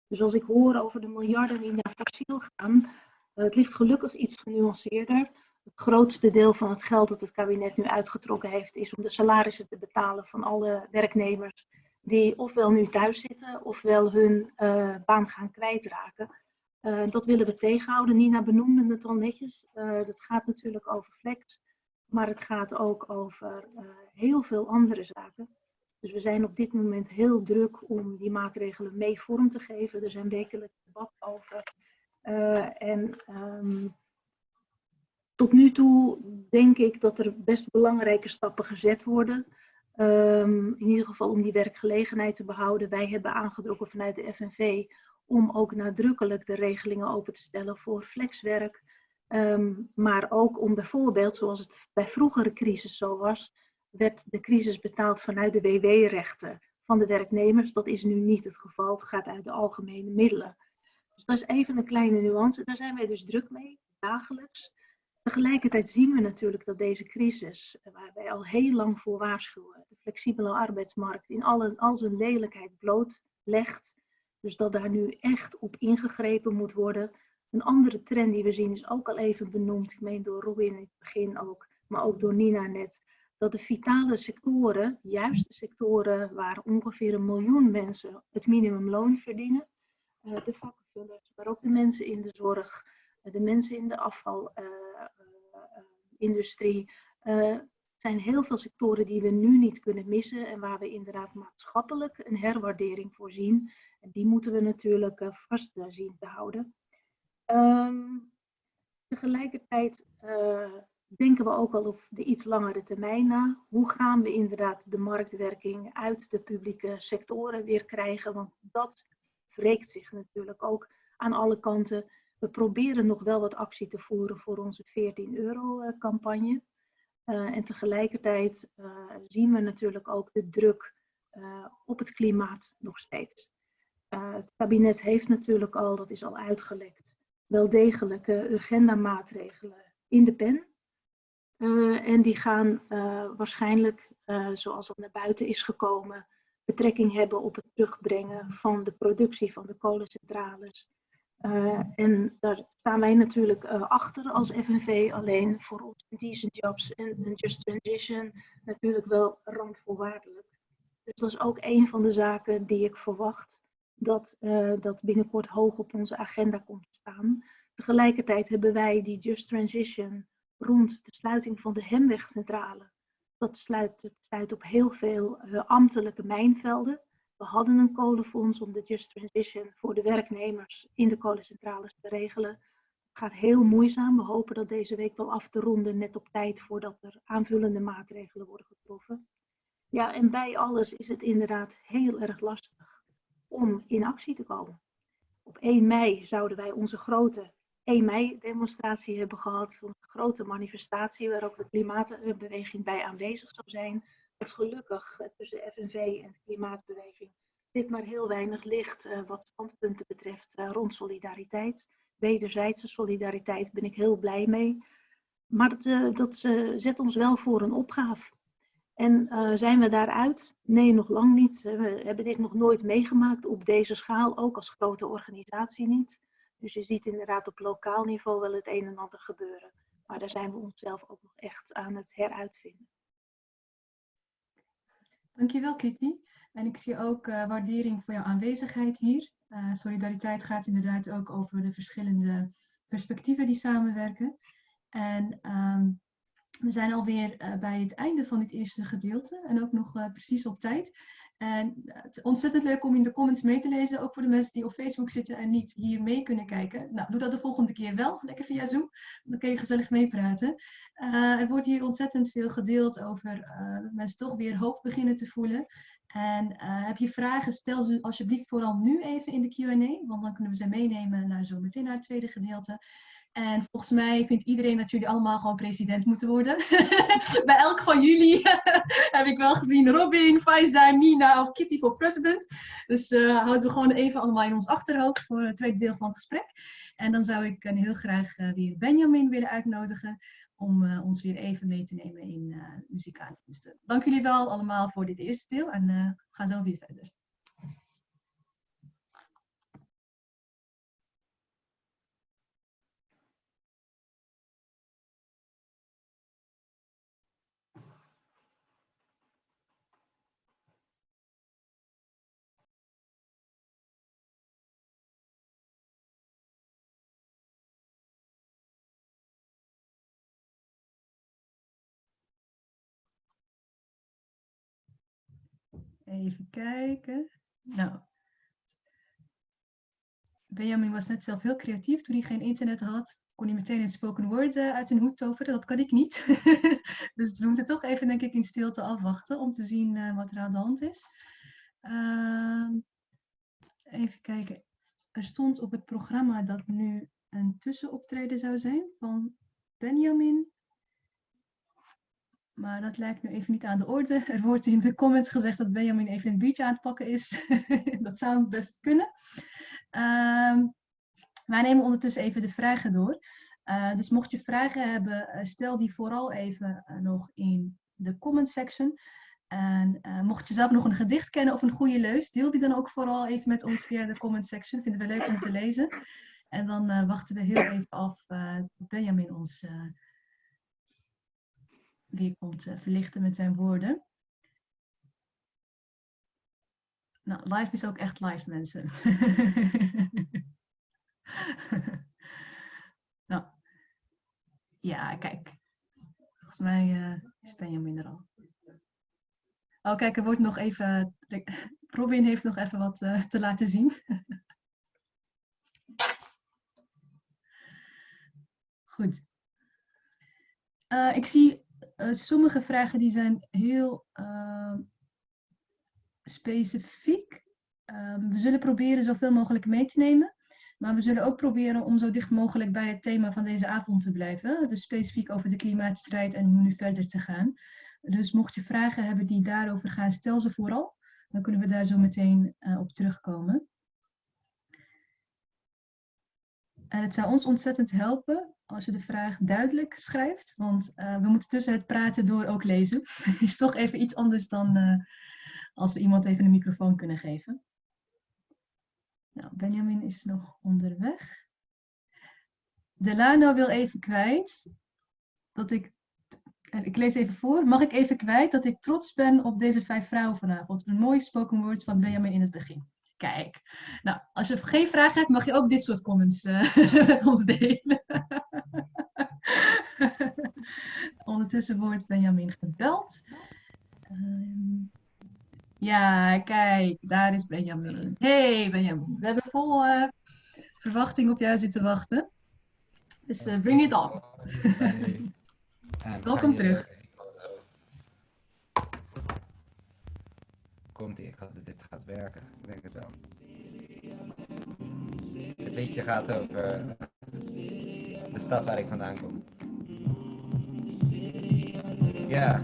Dus als ik hoor over de miljarden die naar fossiel gaan, het ligt gelukkig iets genuanceerder. Het grootste deel van het geld dat het kabinet nu uitgetrokken heeft, is om de salarissen te betalen van alle werknemers die ofwel nu thuis zitten, ofwel hun baan gaan kwijtraken. Uh, dat willen we tegenhouden. Nina benoemde het al netjes. Uh, dat gaat natuurlijk over flex, maar het gaat ook over heel veel andere zaken. Dus we zijn op dit moment heel druk om die maatregelen mee vorm te geven. Er zijn wekelijks debat over. en um, tot nu toe denk ik dat er best belangrijke stappen gezet worden. Ehm, in ieder geval om die werkgelegenheid te behouden. Wij hebben aangedrongen vanuit de FNV om ook nadrukkelijk de regelingen open te stellen voor flexwerk. Ehm, maar ook om bijvoorbeeld, zoals het bij vroegere crisis zo was, werd de crisis betaald vanuit de WW-rechten van de werknemers. Dat is nu niet het geval. Het gaat uit de algemene middelen. Dus dat is even een kleine nuance. Daar zijn wij dus druk mee, dagelijks. Tegelijkertijd zien we natuurlijk dat deze crisis, waar wij al heel lang voor waarschuwen, de flexibele arbeidsmarkt in alle, al zijn lelijkheid blootlegt. Dus dat daar nu echt op ingegrepen moet worden. Een andere trend die we zien is ook al even benoemd, ik meen door Robin in het begin ook, maar ook door Nina net, dat de vitale sectoren, juist de sectoren waar ongeveer een miljoen mensen het minimumloon verdienen, eh, de vakkenvullers, maar ook de mensen in de zorg, eh, de mensen in de afvalindustrie, uh, zijn heel veel sectoren die we nu niet kunnen missen en waar we inderdaad maatschappelijk een herwaardering voor zien. En die moeten we natuurlijk vast zien te houden. Um, tegelijkertijd denken we ook al op de iets langere termijn na. Hoe gaan we inderdaad de marktwerking uit de publieke sectoren weer krijgen? Want dat wreekt zich natuurlijk ook aan alle kanten. We proberen nog wel wat actie te voeren voor onze 14 euro campagne. Uh, en tegelijkertijd zien we natuurlijk ook de druk op het klimaat nog steeds. het kabinet heeft natuurlijk al, dat is al uitgelekt, wel degelijke agenda-maatregelen in de pen. En die gaan waarschijnlijk, zoals dat naar buiten is gekomen, betrekking hebben op het terugbrengen van de productie van de kolencentrales. En daar staan wij natuurlijk achter als FNV, alleen voor ons decent jobs en just transition natuurlijk wel randvoorwaardelijk. Dus dat is ook een van de zaken die ik verwacht dat dat binnenkort hoog op onze agenda komt te staan. Tegelijkertijd hebben wij die Just Transition rond de sluiting van de Hemwegcentrale. Dat sluit, het sluit op heel veel ambtelijke mijnvelden. We hadden een kolenfonds om de Just Transition voor de werknemers in de kolencentrales te regelen. Het gaat heel moeizaam. We hopen dat deze week wel af te ronden, net op tijd voordat er aanvullende maatregelen worden getroffen. Ja, en bij alles is het inderdaad heel erg lastig om in actie te komen. Op 1 mei zouden wij onze grote 1 mei demonstratie hebben gehad. Een grote manifestatie waar ook de klimaatbeweging bij aanwezig zou zijn. Gelukkig tussen FNV en de klimaatbeweging dit maar heel weinig ligt uh, wat standpunten betreft uh, rond solidariteit. Wederzijdse solidariteit ben ik heel blij mee. Maar dat, uh, dat zet ons wel voor een opgave. En zijn we daaruit? Nee, nog lang niet. We hebben dit nog nooit meegemaakt op deze schaal, ook als grote organisatie niet. Dus je ziet inderdaad op lokaal niveau wel het een en ander gebeuren. Maar daar zijn we onszelf ook nog echt aan het heruitvinden. Dankjewel Kitty. En ik zie ook uh, waardering voor jouw aanwezigheid hier. Uh, solidariteit gaat inderdaad ook over de verschillende perspectieven die samenwerken. En um, we zijn alweer uh, bij het einde van dit eerste gedeelte en ook nog precies op tijd. En het is ontzettend leuk om in de comments mee te lezen, ook voor de mensen die op Facebook zitten en niet hier mee kunnen kijken. Nou, doe dat de volgende keer wel, lekker via Zoom, dan kun je gezellig meepraten. Uh, er wordt hier ontzettend veel gedeeld over uh, dat mensen toch weer hoop beginnen te voelen. En uh, heb je vragen, stel ze alsjeblieft vooral nu even in de Q&A, want dan kunnen we ze meenemen naar zo meteen naar het tweede gedeelte. En volgens mij vindt iedereen dat jullie allemaal gewoon president moeten worden. Bij elk van jullie heb ik wel gezien Robin, Faiza, Nina of Kitty voor president. Dus uh, houden we gewoon even allemaal in ons achterhoofd voor het tweede deel van het gesprek. En dan zou ik uh, heel graag uh, weer Benjamin willen uitnodigen om ons weer even mee te nemen in muzikale kunsten. Dank jullie wel allemaal voor dit eerste deel en we gaan zo weer verder. Even kijken. Nou. Benjamin was net zelf heel creatief toen hij geen internet had. kon hij meteen het spoken word eh, uit hun hoed toveren. Dat kan ik niet. dus we moeten toch even, denk ik, in stilte afwachten om te zien eh, wat er aan de hand is. Ehm, even kijken. Er stond op het programma dat nu een tussenoptreden zou zijn van Benjamin. Maar dat lijkt nu even niet aan de orde. Er wordt in de comments gezegd dat Benjamin even een biertje aan het pakken is. dat zou best kunnen. Ehm, wij nemen ondertussen even de vragen door. Uh, dus mocht je vragen hebben, uh, stel die vooral even uh, nog in de comment section. En mocht je zelf nog een gedicht kennen of een goede leus, deel die dan ook vooral even met ons via de comment section. Vinden we leuk om te lezen. En dan wachten we heel even af Benjamin ons weer komt verlichten met zijn woorden. Nou, live is ook echt live, mensen. nou, ja, kijk. Volgens mij uh, is Benjamin er al. Oh, kijk, er wordt nog even... Robin heeft nog even wat uh, te laten zien. Goed. Ik zie sommige vragen die zijn heel specifiek. Um, we zullen proberen zoveel mogelijk mee te nemen. Maar we zullen ook proberen om zo dicht mogelijk bij het thema van deze avond te blijven. Dus specifiek over de klimaatstrijd en hoe nu verder te gaan. Dus mocht je vragen hebben die daarover gaan, stel ze vooral. Dan kunnen we daar zo meteen uh, op terugkomen. En het zou ons ontzettend helpen als je de vraag duidelijk schrijft. Want uh, we moeten tussen het praten door ook lezen. is toch even iets anders dan uh, als we iemand even een microfoon kunnen geven. Nou, Benjamin is nog onderweg. Delano wil even kwijt dat ik, ik lees even voor, mag ik even kwijt dat ik trots ben op deze vijf vrouwen vanavond. Een mooi spoken word van Benjamin in het begin. Kijk, nou, als je geen vragen hebt, mag je ook dit soort comments uh, met ons delen. Ondertussen wordt Benjamin gebeld. Um, ja, kijk, daar is Benjamin. Hey Benjamin, we hebben vol uh, verwachting op jou zitten wachten. Dus uh, bring it on. Welkom terug. Komt ie, ik hoop dat dit gaat werken. Ik denk het wel. Het liedje gaat over de stad waar ik vandaan kom. Ja.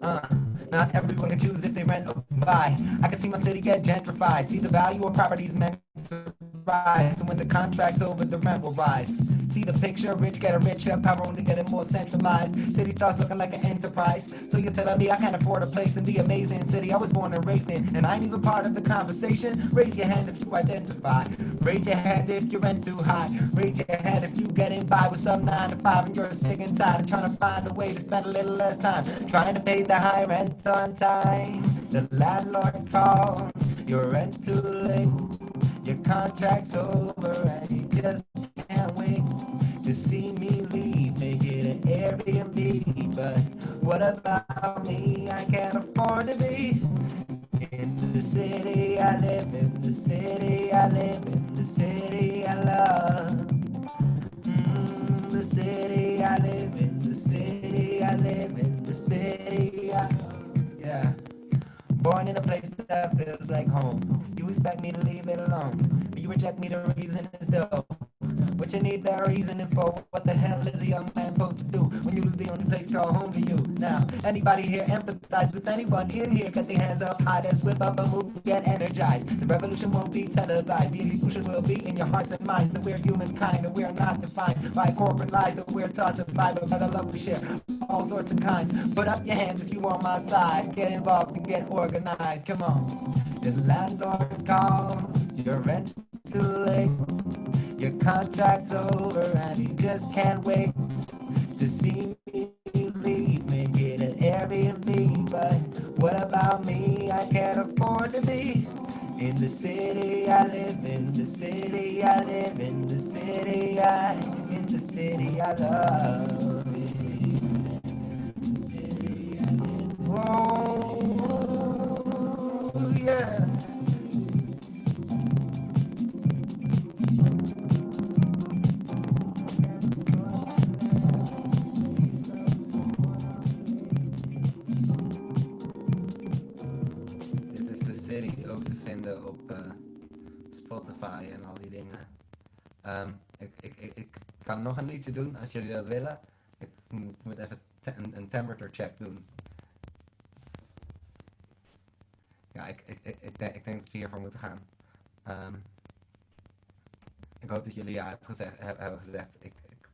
Uh, not everyone can choose if they rent or buy. I can see my city get gentrified. See the value of properties meant to rise. And when the contract's over, the rent will rise. See the picture, rich get a richer, power only getting more centralized. City starts looking like an enterprise. So you're telling me I can't afford a place in the amazing city I was born and raised in, and I ain't even part of the conversation. Raise your hand if you identify. Raise your hand if your rent's too high. Raise your hand if you getting by with some nine to five and you're sick and tired of trying to find a way to spend a little less time trying to pay the high rent on time. The landlord calls, your rent's too late. Your contract's over and you just can't wait to see me leave. Make it an Airbnb, but what about me? I can't afford to be in the city I live in, the city I live in, the city I love. Mm, the city I live in, the city I live in, the city I love. Yeah. Born in a place that feels like home. You expect me to leave it alone. But you reject me, the reason is dope. What you need that reasoning for? What the hell is a young man supposed to do when you lose the only place called home to you? Now, anybody here empathize with anyone in here? Get their hands up high, let's whip up a move, get energized. The revolution won't be televised. The evolution will be in your hearts and minds that we're humankind, that we're not defined by corporate lies that we're taught to buy, but by the love we share, all sorts of kinds. Put up your hands if you on my side. Get involved and get organized. Come on. The landlord calls, your rent's too late. Your contract's over and you just can't wait to see me leave get an Airbnb. But what about me? I can't afford to be in the city I live in, the city I live in, the city I, in the city I love. Oh, yeah. Spotify en al die dingen. Ehm, ik, ik, ik, kan nog een liedje doen als jullie dat willen. Ik moet even een, temperature check doen. Ja, ik, ik, ik, ik, denk, dat we hiervoor moeten gaan. Ehm, ik hoop dat jullie ja hebben gezegd. heb- hebben gezegd. Ik, ik,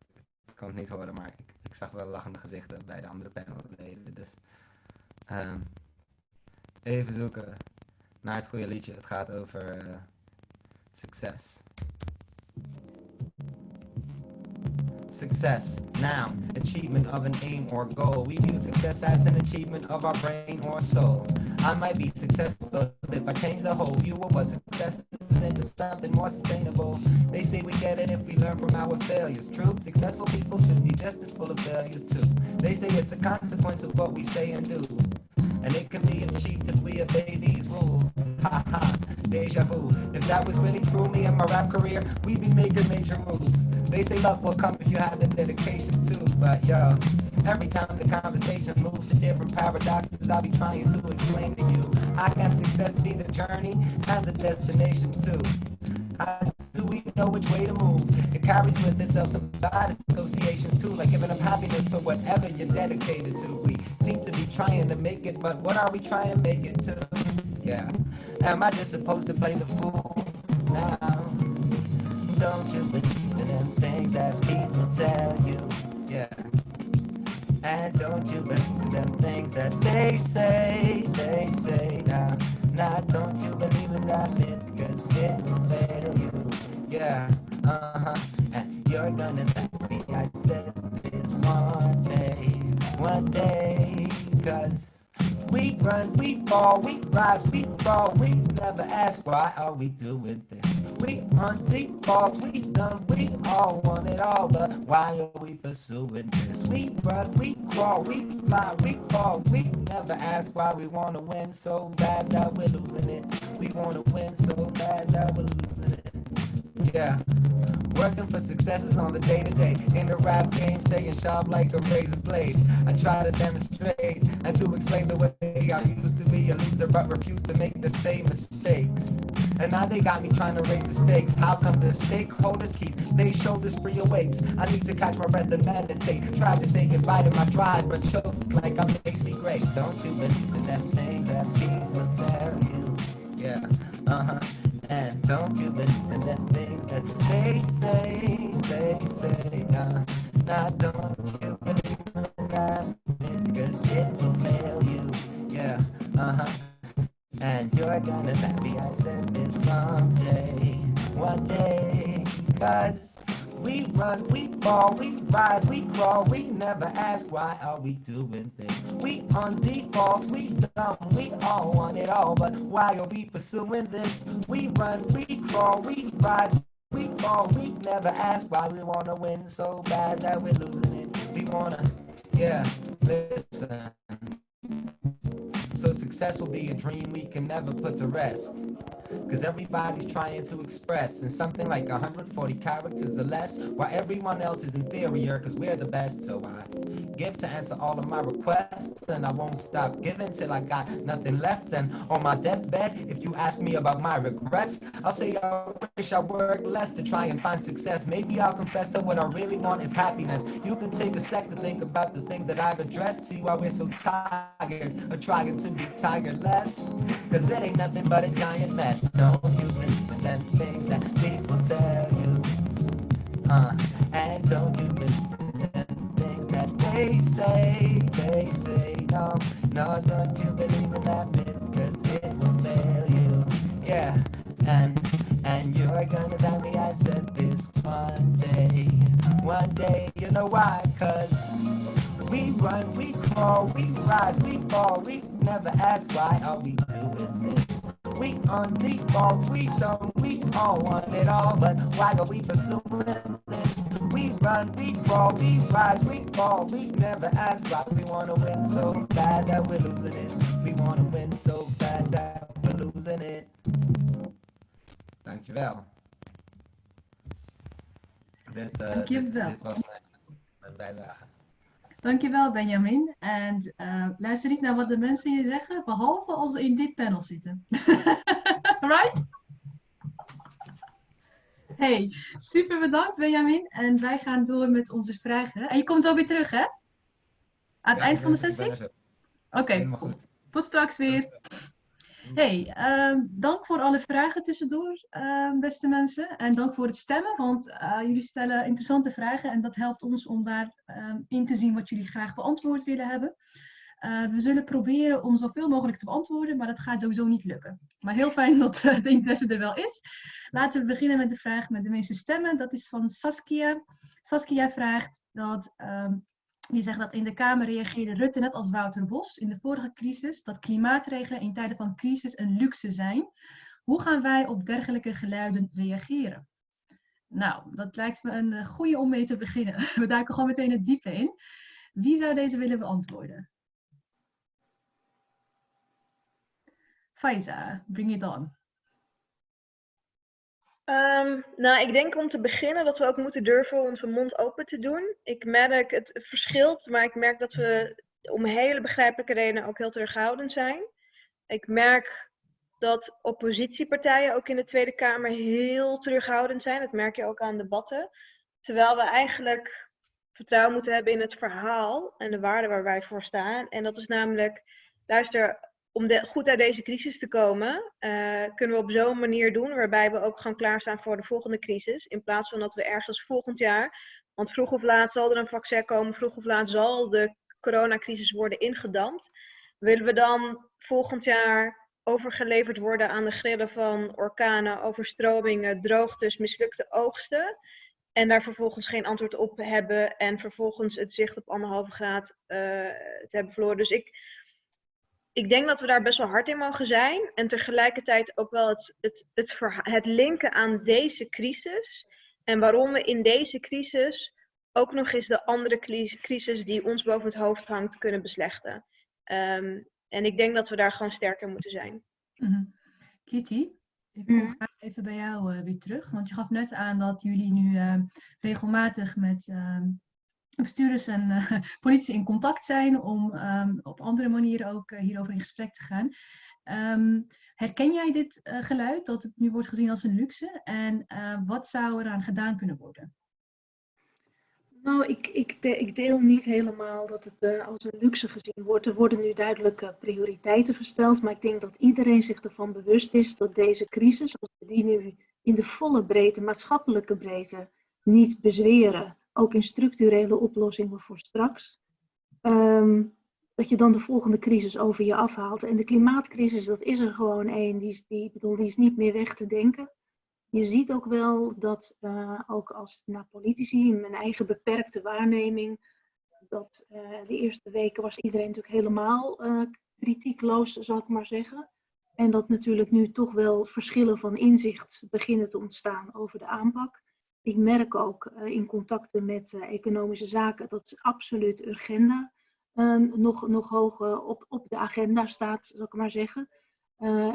ik kan het niet horen, maar ik, ik zag wel lachende gezichten bij de andere panelleden. Dus ehm, even zoeken naar het goede liedje. Het gaat over eh, succes. Success, noun, achievement of an aim or goal. We view success as an achievement of our brain or soul. I might be successful if I change the whole view of what success is into something more sustainable. They say we get it if we learn from our failures. True, successful people should be just as full of failures too. They say it's a consequence of what we say and do. And it can be achieved if we obey these rules. Ha ha, deja vu. If that was really true, me and my rap career, we'd be making major moves. They say luck will come if you have the dedication too. But yo, every time the conversation moves to different paradoxes, I'll be trying to explain to you. I can success be the journey and the destination too. Do we know which way to move? It carries with itself some bad associations too, like giving up happiness for whatever you're dedicated to. We seem to be trying to make it, but what are we trying to make it to? Yeah. Am I just supposed to play the fool now? Don't you believe in them things that people tell you? Yeah. And don't you believe in them things that they say, they say now. Now don't you believe in that myth, cause it will fail you. Yeah, uh-huh. And you're gonna thank me, I said this one day, one day, cause we run, we fall, we rise, we fall, we never ask why are we doing this? We on fall, we done, we all want it all, but why are we pursuing this? We run, we crawl, we fly, we fall, we never ask why we wanna win so bad that we're losing it. We wanna win so bad that we're losing it. Yeah. Working for successes on the day to day. In the rap game, staying sharp like a razor blade. I try to demonstrate and to explain the way I used to be a loser, but refuse to make the same mistakes. And now they got me trying to raise the stakes. How come the stakeholders keep their shoulders free of weights? I need to catch my breath and meditate. Try to say goodbye to my drive, but choke like I'm Macy Gray. Don't you believe in them things that people tell you? Yeah, uh huh. And don't you believe in the things that they say, they say, nah, nah, don't you believe in that, because it will fail you, yeah, uh-huh. And you're gonna thank me, I said this someday, one day, cause we run, we fall, we rise, we crawl, we never ask why are we doing this. We on default, we dumb, we all want it all, but why are we pursuing this? We run, we crawl, we rise, we fall, we never ask why we wanna win so bad that we're losing it. We wanna, yeah, listen. So success will be a dream we can never put to rest. Cause everybody's trying to express in something like 140 characters or less, while everyone else is inferior cause we're the best. So I give to answer all of my requests, and I won't stop giving till I got nothing left. And on my deathbed, if you ask me about my regrets, I'll say I wish I worked less to try and find success. Maybe I'll confess that what I really want is happiness. You can take a sec to think about the things that I've addressed, see why we're so tired of trying to be tired less. Cause it ain't nothing but a giant mess. Don't you believe in them things that people tell you? Uh, and don't you believe in them things that they say, they say, no, no, don't you believe in that myth, cause it will fail you. Yeah, and, and you're gonna tell me I said this one day, one day, you know why, cause we run, we crawl, we rise, we fall, we never ask why are we doing this. We on default, we don't, we all want it all, but why are we pursuing this? We run, we crawl, we rise, we fall, we never ask why we wanna win so bad that we're losing it. We wanna win so bad that we're losing it. Dankjewel. Dit, uh, dit, Dankjewel. dit was mijn, mijn bijdrage. Dankjewel Benjamin. En eh, luister niet naar wat de mensen je zeggen, behalve als ze in dit panel zitten. right? Hey, super bedankt Benjamin. En wij gaan door met onze vragen. En je komt zo weer terug, hè? Aan het Ja, eind van de sessie? Oké, tot straks weer. Hey, ehm, dank voor alle vragen tussendoor, ehm, beste mensen. En dank voor het stemmen, want eh, jullie stellen interessante vragen en dat helpt ons om daar ehm, in te zien wat jullie graag beantwoord willen hebben. Eh, we zullen proberen om zoveel mogelijk te beantwoorden, maar dat gaat sowieso niet lukken. Maar heel fijn dat eh, de interesse er wel is. Laten we beginnen met de vraag met de meeste stemmen. Dat is van Saskia. Saskia vraagt dat die zegt dat in de Kamer reageerde Rutte net als Wouter Bos in de vorige crisis dat klimaatregelen in tijden van crisis een luxe zijn. Hoe gaan wij op dergelijke geluiden reageren? Nou, dat lijkt me een eh, goede om mee te beginnen. We duiken gewoon meteen het diepe in. Wie zou deze willen beantwoorden? Faiza, bring it on. Ehm, nou, ik denk om te beginnen dat we ook moeten durven onze mond open te doen. Ik merk, het verschilt, maar ik merk dat we om hele begrijpelijke redenen ook heel terughoudend zijn. Ik merk dat oppositiepartijen ook in de Tweede Kamer heel terughoudend zijn. Dat merk je ook aan debatten. Terwijl we eigenlijk vertrouwen moeten hebben in het verhaal en de waarden waar wij voor staan. En dat is namelijk, luister, om goed uit deze crisis te komen, eh, kunnen we op zo'n manier doen waarbij we ook gewoon klaarstaan voor de volgende crisis. In plaats van dat we ergens volgend jaar, want vroeg of laat zal er een vaccin komen, vroeg of laat zal de coronacrisis worden ingedampt. Willen we dan volgend jaar overgeleverd worden aan de grillen van orkanen, overstromingen, droogtes, mislukte oogsten? En daar vervolgens geen antwoord op hebben en vervolgens het zicht op anderhalve graad eh, te hebben verloren. Dus ik, ik denk dat we daar best wel hard in mogen zijn. En tegelijkertijd ook wel het, het, het, verha- het linken aan deze crisis. En waarom we in deze crisis ook nog eens de andere cri- crisis die ons boven het hoofd hangt kunnen beslechten. Ehm, en ik denk dat we daar gewoon sterker moeten zijn. Mhm. Kitty, ik kom Mhm. graag even bij jou eh, weer terug. Want je gaf net aan dat jullie nu eh, regelmatig met ehm, bestuurders en eh, politici in contact zijn om ehm, op andere manieren ook eh, hierover in gesprek te gaan. Ehm, herken jij dit eh, geluid, dat het nu wordt gezien als een luxe? En wat zou eraan gedaan kunnen worden? Nou, ik, ik, ik deel niet helemaal dat het als een luxe gezien wordt. Er worden nu duidelijk eh, prioriteiten gesteld, maar ik denk dat iedereen zich ervan bewust is dat deze crisis, als we die nu in de volle breedte, maatschappelijke breedte, niet bezweren, ook in structurele oplossingen voor straks, ehm, dat je dan de volgende crisis over je afhaalt. En de klimaatcrisis, dat is er gewoon één, die, is- die, bedoel, die is niet meer weg te denken. Je ziet ook wel dat, eh, ook als naar politici, in mijn eigen beperkte waarneming, dat eh, de eerste weken was iedereen natuurlijk helemaal eh, kritiekloos, zal ik maar zeggen. En dat natuurlijk nu toch wel verschillen van inzicht beginnen te ontstaan over de aanpak. Ik merk ook eh, in contacten met eh, economische zaken dat absoluut agenda ehm, nog, nog hoog eh, op, op de agenda staat, zal ik maar zeggen.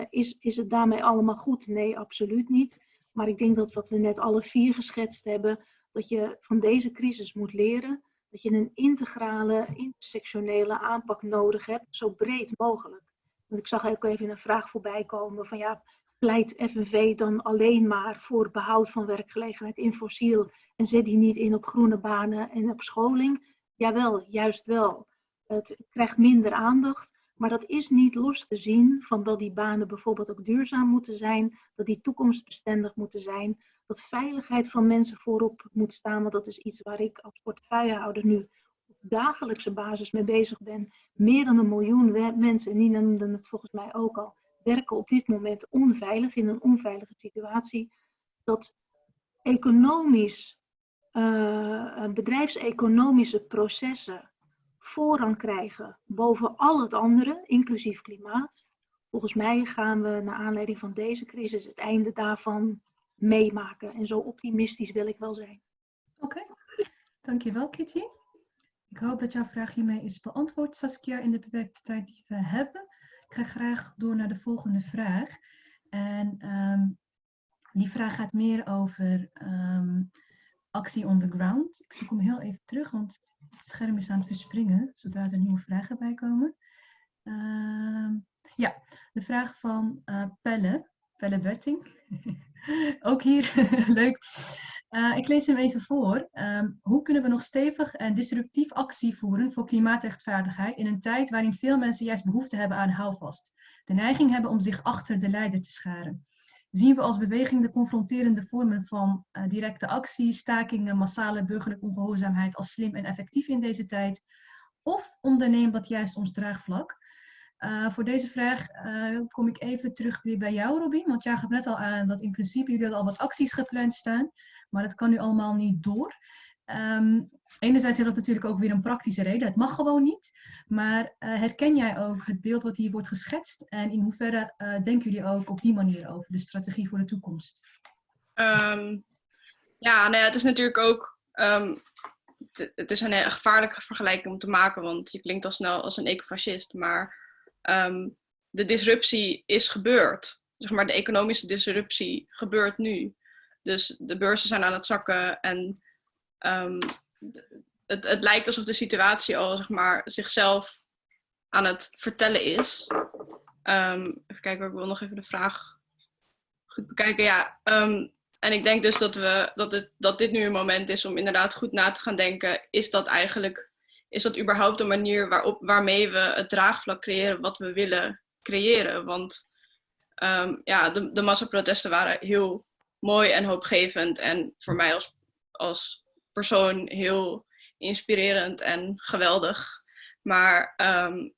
Is, is het daarmee allemaal goed? Nee, absoluut niet. Maar ik denk dat wat we net alle vier geschetst hebben, dat je van deze crisis moet leren, dat je een integrale, intersectionele aanpak nodig hebt, zo breed mogelijk. Want ik zag ook even een vraag voorbij komen van ja, pleit FNV dan alleen maar voor behoud van werkgelegenheid in fossiel en zet die niet in op groene banen en op scholing? Jawel, juist wel. Het krijgt minder aandacht, maar dat is niet los te zien van dat die banen bijvoorbeeld ook duurzaam moeten zijn, dat die toekomstbestendig moeten zijn, dat veiligheid van mensen voorop moet staan, want dat is iets waar ik als portefeuillehouder nu op dagelijkse basis mee bezig ben. Meer dan een miljoen mensen, en Nina noemde het volgens mij ook al, werken op dit moment onveilig, in een onveilige situatie. Dat economisch, eh, bedrijfseconomische processen voorrang krijgen boven al het andere, inclusief klimaat. Volgens mij gaan we naar aanleiding van deze crisis het einde daarvan meemaken. En zo optimistisch wil ik wel zijn. Oké, dankjewel Kitty. Ik hoop dat jouw vraag hiermee is beantwoord, Saskia, in de beperkte tijd die we hebben. Ik ga graag door naar de volgende vraag. En ehm, die vraag gaat meer over ehm, actie on the ground. Ik zoek hem heel even terug, want het scherm is aan het verspringen zodra er nieuwe vragen bij komen. Ehm, ja, de vraag van eh, Pelle, Pelle Berting. Ook hier, leuk. Uh, ik lees hem even voor. Ehm, hoe kunnen we nog stevig en disruptief actie voeren voor klimaatrechtvaardigheid in een tijd waarin veel mensen juist behoefte hebben aan houvast, de neiging hebben om zich achter de leider te scharen? Zien we als beweging de confronterende vormen van uh, directe actie, stakingen, massale burgerlijke ongehoorzaamheid als slim en effectief in deze tijd? Of onderneemt dat juist ons draagvlak? Uh, voor deze vraag uh, kom ik even terug weer bij jou, Robin. Want jij gaf net al aan dat in principe jullie al wat acties gepland staan. Maar dat kan nu allemaal niet door. Um, enerzijds heeft dat natuurlijk ook weer een praktische reden. Het mag gewoon niet. Maar uh, herken jij ook het beeld wat hier wordt geschetst? En in hoeverre denken jullie ook op die manier over de strategie voor de toekomst? Um, ja, nou ja, het is natuurlijk ook... Um, het is een gevaarlijke vergelijking om te maken. Want je klinkt al snel als een ecofascist. Maar um, de disruptie is gebeurd. Zeg maar, de economische disruptie gebeurt nu. Dus de beurzen zijn aan het zakken en um, het, het lijkt alsof de situatie al zeg maar, zichzelf aan het vertellen is. Um, even kijken, ik wil nog even de vraag goed bekijken. Ja, en ik denk dus dat, we, dat, het, dat dit nu een moment is om inderdaad goed na te gaan denken. Is dat eigenlijk is dat überhaupt een manier waarop, waarmee we het draagvlak creëren wat we willen creëren? Want um, ja, de, de massaprotesten waren heel mooi en hoopgevend en voor mij als, als persoon heel inspirerend en geweldig. Maar um,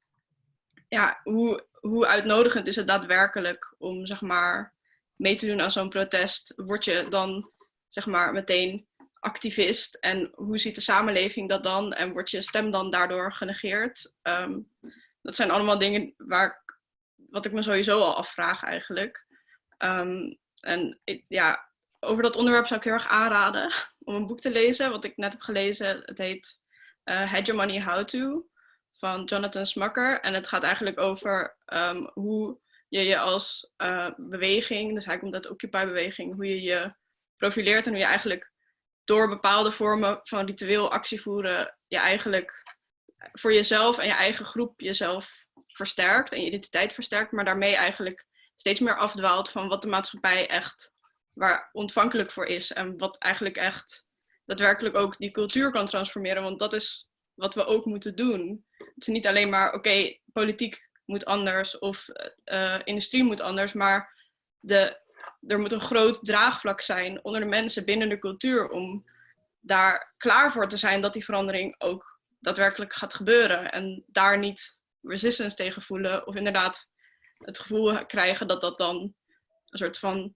ja, hoe, hoe uitnodigend is het daadwerkelijk om zeg maar, mee te doen aan zo'n protest? Word je dan zeg maar, meteen activist en hoe ziet de samenleving dat dan en wordt je stem dan daardoor genegeerd? Um, dat zijn allemaal dingen waar ik, wat ik me sowieso al afvraag eigenlijk. Um, en ik, ja, over dat onderwerp zou ik heel erg aanraden om een boek te lezen, wat ik net heb gelezen. Het heet uh, Hegemony How To van Jonathan Smucker. En het gaat eigenlijk over um, hoe je je als uh, beweging, dus hij komt uit de Occupy-beweging, hoe je je profileert en hoe je eigenlijk door bepaalde vormen van ritueel actie voeren je eigenlijk voor jezelf en je eigen groep jezelf versterkt en je identiteit versterkt, maar daarmee eigenlijk steeds meer afdwaalt van wat de maatschappij echt waar ontvankelijk voor is en wat eigenlijk echt daadwerkelijk ook die cultuur kan transformeren, want dat is wat we ook moeten doen. Het is niet alleen maar, oké, politiek moet anders of uh, industrie moet anders, maar de er moet een groot draagvlak zijn onder de mensen binnen de cultuur om daar klaar voor te zijn dat die verandering ook daadwerkelijk gaat gebeuren. En daar niet resistance tegen voelen of inderdaad het gevoel krijgen dat dat dan een soort van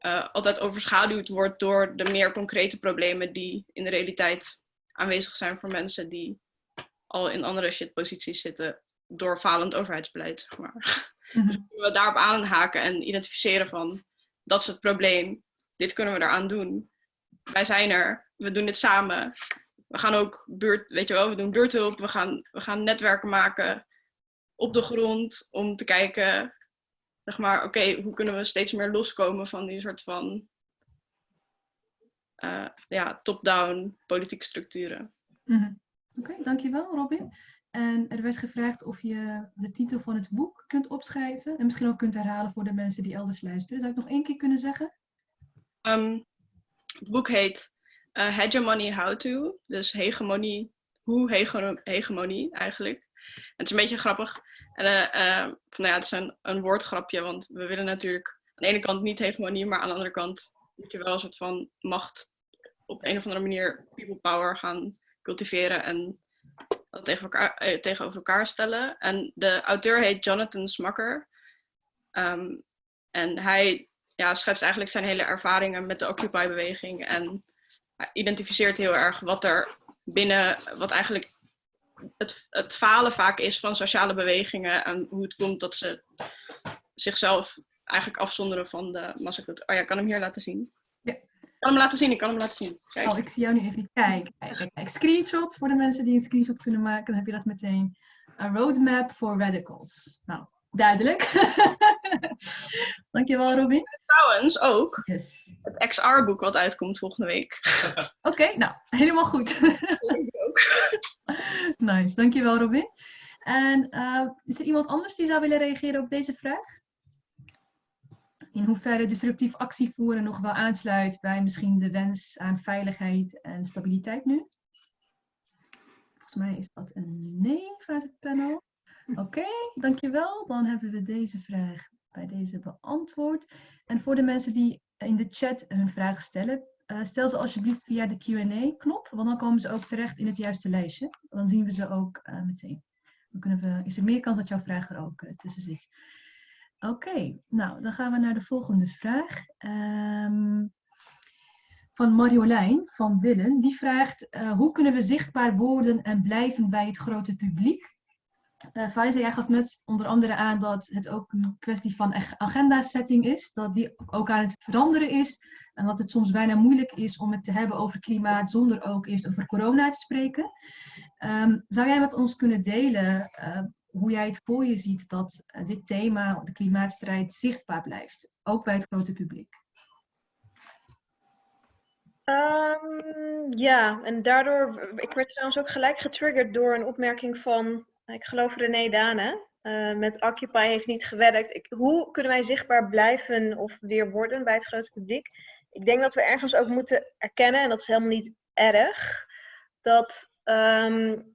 uh, altijd overschaduwd wordt door de meer concrete problemen die in de realiteit aanwezig zijn voor mensen die al in andere shitposities zitten door falend overheidsbeleid. Zeg maar. Mm -hmm. Dus we daarop aanhaken en identificeren van dat is het probleem. Dit kunnen we eraan doen. Wij zijn er. We doen dit samen. We gaan ook buurt, weet je wel, we doen buurthulp. We gaan, we gaan netwerken maken op de grond om te kijken, zeg maar, oké, hoe kunnen we steeds meer loskomen van die soort van uh, ja, top-down politieke structuren. Mm -hmm. Oké, dankjewel Robin. En er werd gevraagd of je de titel van het boek kunt opschrijven. En misschien ook kunt herhalen voor de mensen die elders luisteren. Zou ik nog één keer kunnen zeggen? Um, het boek heet uh, Hegemony How To. Dus hegemonie, hoe hege hegemonie eigenlijk. En het is een beetje grappig. En, uh, nou ja, het is een, woordgrapje, want we willen natuurlijk aan de ene kant niet hegemonie, maar aan de andere kant moet je wel een soort van macht op een of andere manier people power gaan cultiveren en tegen elkaar, eh, tegenover elkaar stellen. En de auteur heet Jonathan Smucker. Um, en hij ja, schetst eigenlijk zijn hele ervaringen met de Occupy-beweging. En identificeert heel erg wat er binnen, wat eigenlijk het, het falen vaak is van sociale bewegingen. En hoe het komt dat ze zichzelf eigenlijk afzonderen van de massacultuur. Oh ja, ik kan hem hier laten zien. Kan hem laten zien, ik kan hem laten zien. Kijk. Oh, ik zie jou nu even kijken. Kijk, kijk, Screenshots voor de mensen die een screenshot kunnen maken. Dan heb je dat meteen. A roadmap for radicals. Nou, duidelijk. Dankjewel, Robin. Trouwens ook, yes. het XR-boek wat uitkomt volgende week. Oké, nou, helemaal goed. Ook. nice, dankjewel Robin. En eh, is er iemand anders die zou willen reageren op deze vraag? In hoeverre disruptief actie voeren nog wel aansluit bij misschien de wens aan veiligheid en stabiliteit nu? Volgens mij is dat een nee vanuit het panel. Oké, dankjewel. Dan hebben we deze vraag bij deze beantwoord. En voor de mensen die in de chat hun vragen stellen, eh, stel ze alsjeblieft via de Q&A-knop, want dan komen ze ook terecht in het juiste lijstje. Dan zien we ze ook eh, meteen. Dan kunnen we, is er meer kans dat jouw vraag er ook eh, tussen zit. Oké, nou dan gaan we naar de volgende vraag. Ehm, van Marjolein van Willen. Die vraagt, hoe kunnen we zichtbaar worden en blijven bij het grote publiek? Uh, jij gaf net onder andere aan dat het ook een kwestie van agenda-setting is. Dat die ook aan het veranderen is. En dat het soms bijna moeilijk is om het te hebben over klimaat zonder ook eerst over corona te spreken. Um, zou jij met ons kunnen delen uh, hoe jij het voor je ziet dat uh, dit thema, de klimaatstrijd, zichtbaar blijft? Ook bij het grote publiek. Um, ja, en daardoor, ik werd trouwens ook gelijk getriggerd door een opmerking van ik geloof René Dane. Uh, met Occupy heeft niet gewerkt. Hoe kunnen wij zichtbaar blijven of weer worden bij het grote publiek? Ik denk dat we ergens ook moeten erkennen, en dat is helemaal niet erg, dat um,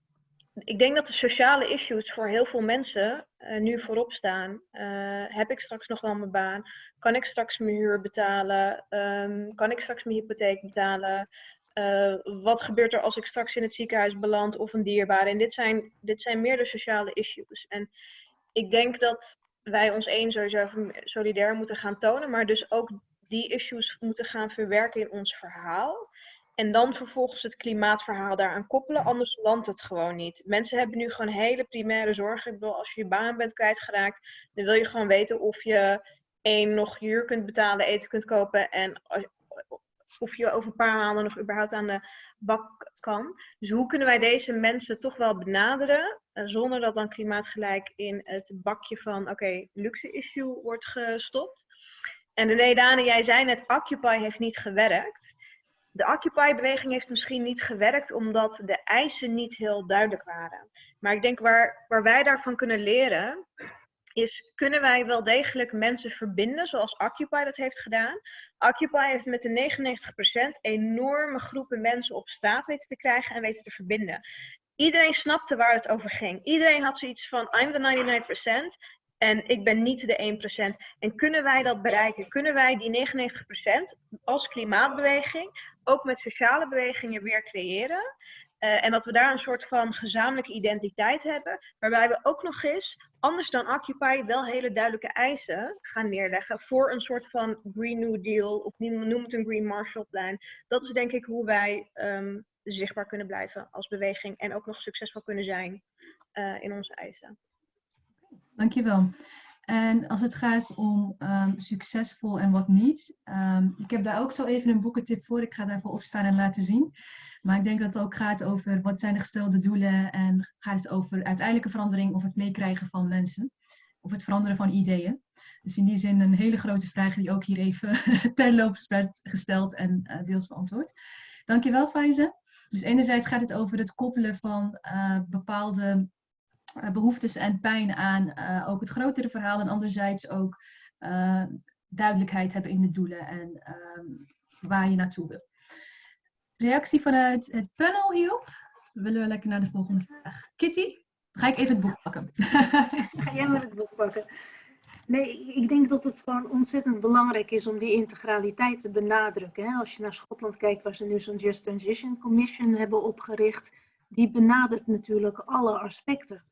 ik denk dat de sociale issues voor heel veel mensen uh, nu voorop staan. Uh, heb ik straks nog wel mijn baan? Kan ik straks mijn huur betalen? Um, kan ik straks mijn hypotheek betalen? Uh, wat gebeurt er als ik straks in het ziekenhuis beland of een dierbare? En dit zijn, dit zijn meer de sociale issues. En ik denk dat wij ons één sowieso solidair moeten gaan tonen, maar dus ook die issues moeten gaan verwerken in ons verhaal. En dan vervolgens het klimaatverhaal daaraan koppelen, anders landt het gewoon niet. Mensen hebben nu gewoon hele primaire zorgen. Ik als je je baan bent kwijtgeraakt, dan wil je gewoon weten of je één nog huur kunt betalen, eten kunt kopen en of je over een paar maanden nog überhaupt aan de bak kan. Dus hoe kunnen wij deze mensen toch wel benaderen, uh, zonder dat dan klimaatgelijk in het bakje van, oké, luxe issue wordt gestopt. En de Dane, jij zei net, Occupy heeft niet gewerkt. De Occupy-beweging heeft misschien niet gewerkt omdat de eisen niet heel duidelijk waren. Maar ik denk waar, waar wij daarvan kunnen leren, is kunnen wij wel degelijk mensen verbinden, zoals Occupy dat heeft gedaan. Occupy heeft met de 99% enorme groepen mensen op straat weten te krijgen en weten te verbinden. Iedereen snapte waar het over ging. Iedereen had zoiets van, I'm the 99% en ik ben niet de 1%. En kunnen wij dat bereiken? Kunnen wij die 99% als klimaatbeweging ook met sociale bewegingen weer creëren? Uh, en dat we daar een soort van gezamenlijke identiteit hebben, waarbij we ook nog eens, anders dan Occupy, wel hele duidelijke eisen gaan neerleggen voor een soort van Green New Deal, of noem het een Green Marshall Plan. Dat is denk ik hoe wij um, zichtbaar kunnen blijven als beweging en ook nog succesvol kunnen zijn uh, in onze eisen. Dankjewel. En als het gaat om um, succesvol en wat niet, um, ik heb daar ook zo even een boekentip voor. Ik ga daarvoor opstaan en laten zien. Maar ik denk dat het ook gaat over wat zijn de gestelde doelen en gaat het over uiteindelijke verandering of het meekrijgen van mensen. Of het veranderen van ideeën. Dus in die zin een hele grote vraag die ook hier even terloops werd gesteld en uh, deels beantwoord. Dankjewel Faize. Dus enerzijds gaat het over het koppelen van uh, bepaalde behoeftes en pijn aan ook het grotere verhaal. En anderzijds ook duidelijkheid hebben in de doelen en ehm, waar je naartoe wil. Reactie vanuit het panel hierop? Willen we lekker naar de volgende vraag. Kitty, ga ik even het boek pakken. Ga jij maar het boek pakken. Nee, ik denk dat het gewoon ontzettend belangrijk is om die integraliteit te benadrukken. Als je naar Schotland kijkt, waar ze nu zo'n Just Transition Commission hebben opgericht, die benadert natuurlijk alle aspecten.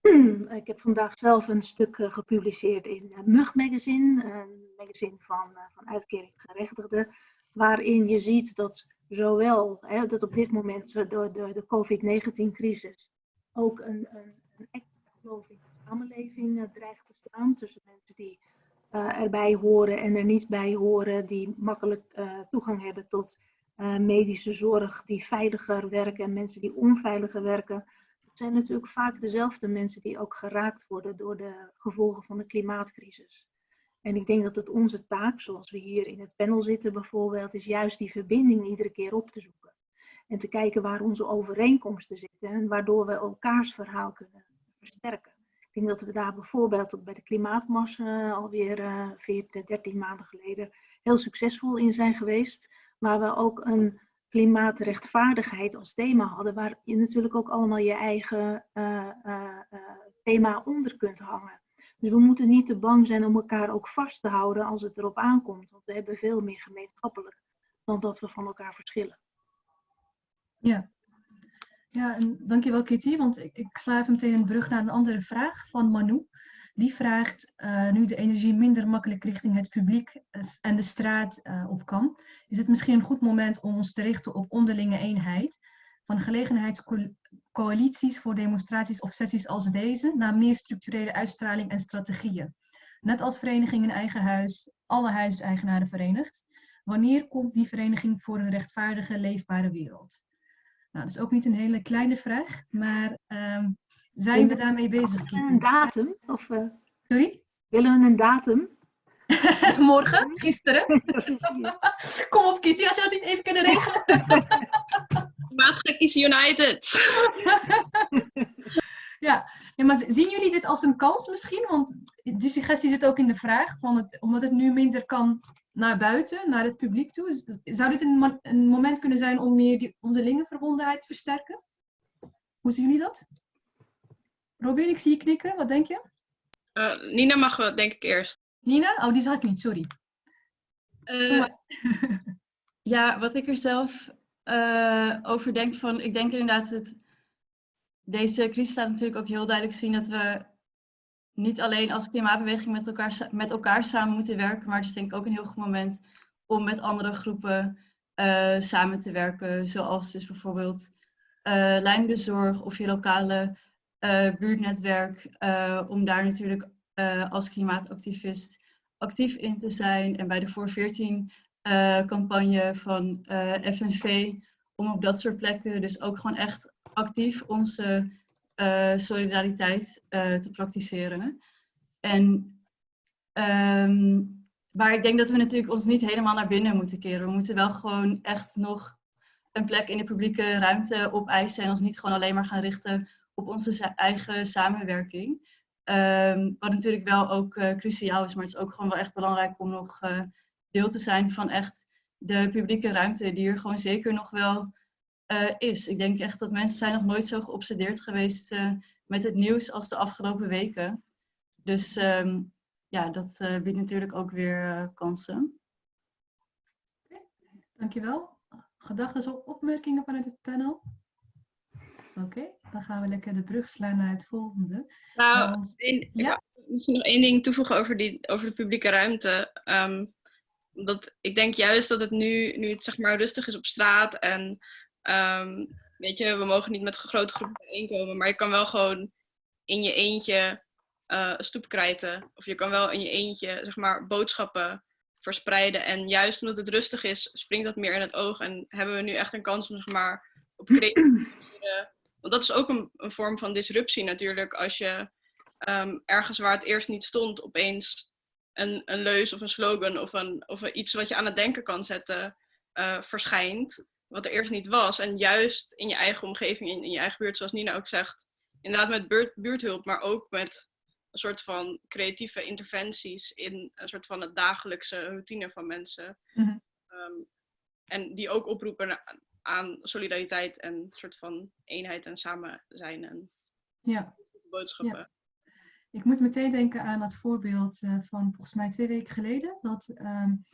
ik heb vandaag zelf een stuk eh, gepubliceerd in Mug Magazine, een magazine van, eh, van uitkering gerechtigden, waarin je ziet dat zowel hè, dat op dit moment door de, de COVID-19-crisis ook een, een, een extra geloof in de samenleving dreigt te staan tussen mensen die erbij horen en er niet bij horen, die makkelijk toegang hebben tot medische zorg, die veiliger werken en mensen die onveiliger werken. Zijn natuurlijk vaak dezelfde mensen die ook geraakt worden door de gevolgen van de klimaatcrisis. En ik denk dat het onze taak, zoals we hier in het panel zitten bijvoorbeeld, is juist die verbinding iedere keer op te zoeken. En te kijken waar onze overeenkomsten zitten en waardoor we elkaars verhaal kunnen versterken. Ik denk dat we daar bijvoorbeeld bij de klimaatmars uh, alweer uh, 14, 13 maanden geleden heel succesvol in zijn geweest. Waar we ook een klimaatrechtvaardigheid als thema hadden, waar je natuurlijk ook allemaal je eigen uh, thema onder kunt hangen. Dus we moeten niet te bang zijn om elkaar ook vast te houden als het erop aankomt. Want we hebben veel meer gemeenschappelijk dan dat we van elkaar verschillen. Ja, ja en dankjewel Kitty, want ik, ik sla even meteen een brug naar een andere vraag van Manu. Die vraagt, uh, nu de energie minder makkelijk richting het publiek en de straat uh, op kan, is het misschien een goed moment om ons te richten op onderlinge eenheid van gelegenheidscoalities voor demonstraties of sessies als deze naar meer structurele uitstraling en strategieën. Net als vereniging in eigen huis, alle huiseigenaren verenigd. Wanneer komt die vereniging voor een rechtvaardige, leefbare wereld? Nou, dat is ook niet een hele kleine vraag, maar um, zijn we daarmee bezig, Kitty? Een datum? Of, uh, Sorry? Willen we een datum? Morgen? Gisteren? Kom op, Kitty, had je dat niet even kunnen regelen? Maatgekkies United! ja. ja, maar zien jullie dit als een kans misschien? Want die suggestie zit ook in de vraag, van het, omdat het nu minder kan naar buiten, naar het publiek toe. Zou dit een, een moment kunnen zijn om meer die onderlinge verbondenheid te versterken? Hoe zien jullie dat? Robin, ik zie je knikken. Wat denk je? Uh, Nina mag wel, denk ik eerst. Nina? Oh, die zag ik niet, sorry. Uh, ja, wat ik er zelf uh, over denk van, ik denk inderdaad dat deze crisis laat natuurlijk ook heel duidelijk zien dat we niet alleen als klimaatbeweging met elkaar, met elkaar samen moeten werken, maar het is denk ik ook een heel goed moment om met andere groepen samen te werken, zoals dus bijvoorbeeld uh, Zorg of je lokale buurtnetwerk, om daar natuurlijk als klimaatactivist actief in te zijn. En bij de Voor 14 campagne van FNV, om op dat soort plekken dus ook gewoon echt actief onze solidariteit te praktiseren. En um, maar ik denk dat we natuurlijk ons niet helemaal naar binnen moeten keren. We moeten wel gewoon echt nog een plek in de publieke ruimte opeisen en ons niet gewoon alleen maar gaan richten op onze eigen samenwerking. Um, wat natuurlijk wel ook uh, cruciaal is, maar het is ook gewoon wel echt belangrijk om nog deel te zijn van echt de publieke ruimte die er gewoon zeker nog wel uh, is. Ik denk echt dat mensen zijn nog nooit zo geobsedeerd geweest met het nieuws als de afgelopen weken. Dus um, ja, dat biedt natuurlijk ook weer kansen. Okay, dankjewel. Gedachten of opmerkingen vanuit het panel? Oké, okay, dan gaan we lekker de brug slaan naar het volgende. Nou, Want, een, ja? ik misschien nog één ding toevoegen over, die, over de publieke ruimte. Um, dat, ik denk juist dat het nu, nu het zeg maar rustig is op straat en Um, weet je, we mogen niet met grote groepen bijeenkomen, maar je kan wel gewoon in je eentje uh, stoep krijten. Of je kan wel in je eentje, zeg maar, boodschappen verspreiden. En juist omdat het rustig is, springt dat meer in het oog. En hebben we nu echt een kans om, zeg maar, op creatieve Want dat is ook een, een, vorm van disruptie natuurlijk. Als je um, ergens waar het eerst niet stond, opeens een, een leus of een slogan of, een, of iets wat je aan het denken kan zetten, uh, verschijnt wat er eerst niet was. En juist in je eigen omgeving, in, in je eigen buurt, zoals Nina ook zegt, inderdaad met buurt, buurthulp, maar ook met een soort van creatieve interventies in een soort van het dagelijkse routine van mensen. Mm -hmm. um, en die ook oproepen aan solidariteit en een soort van eenheid en samen zijn en ja. boodschappen. Ja. Ik moet meteen denken aan dat voorbeeld uh, van volgens mij twee weken geleden. Dat um,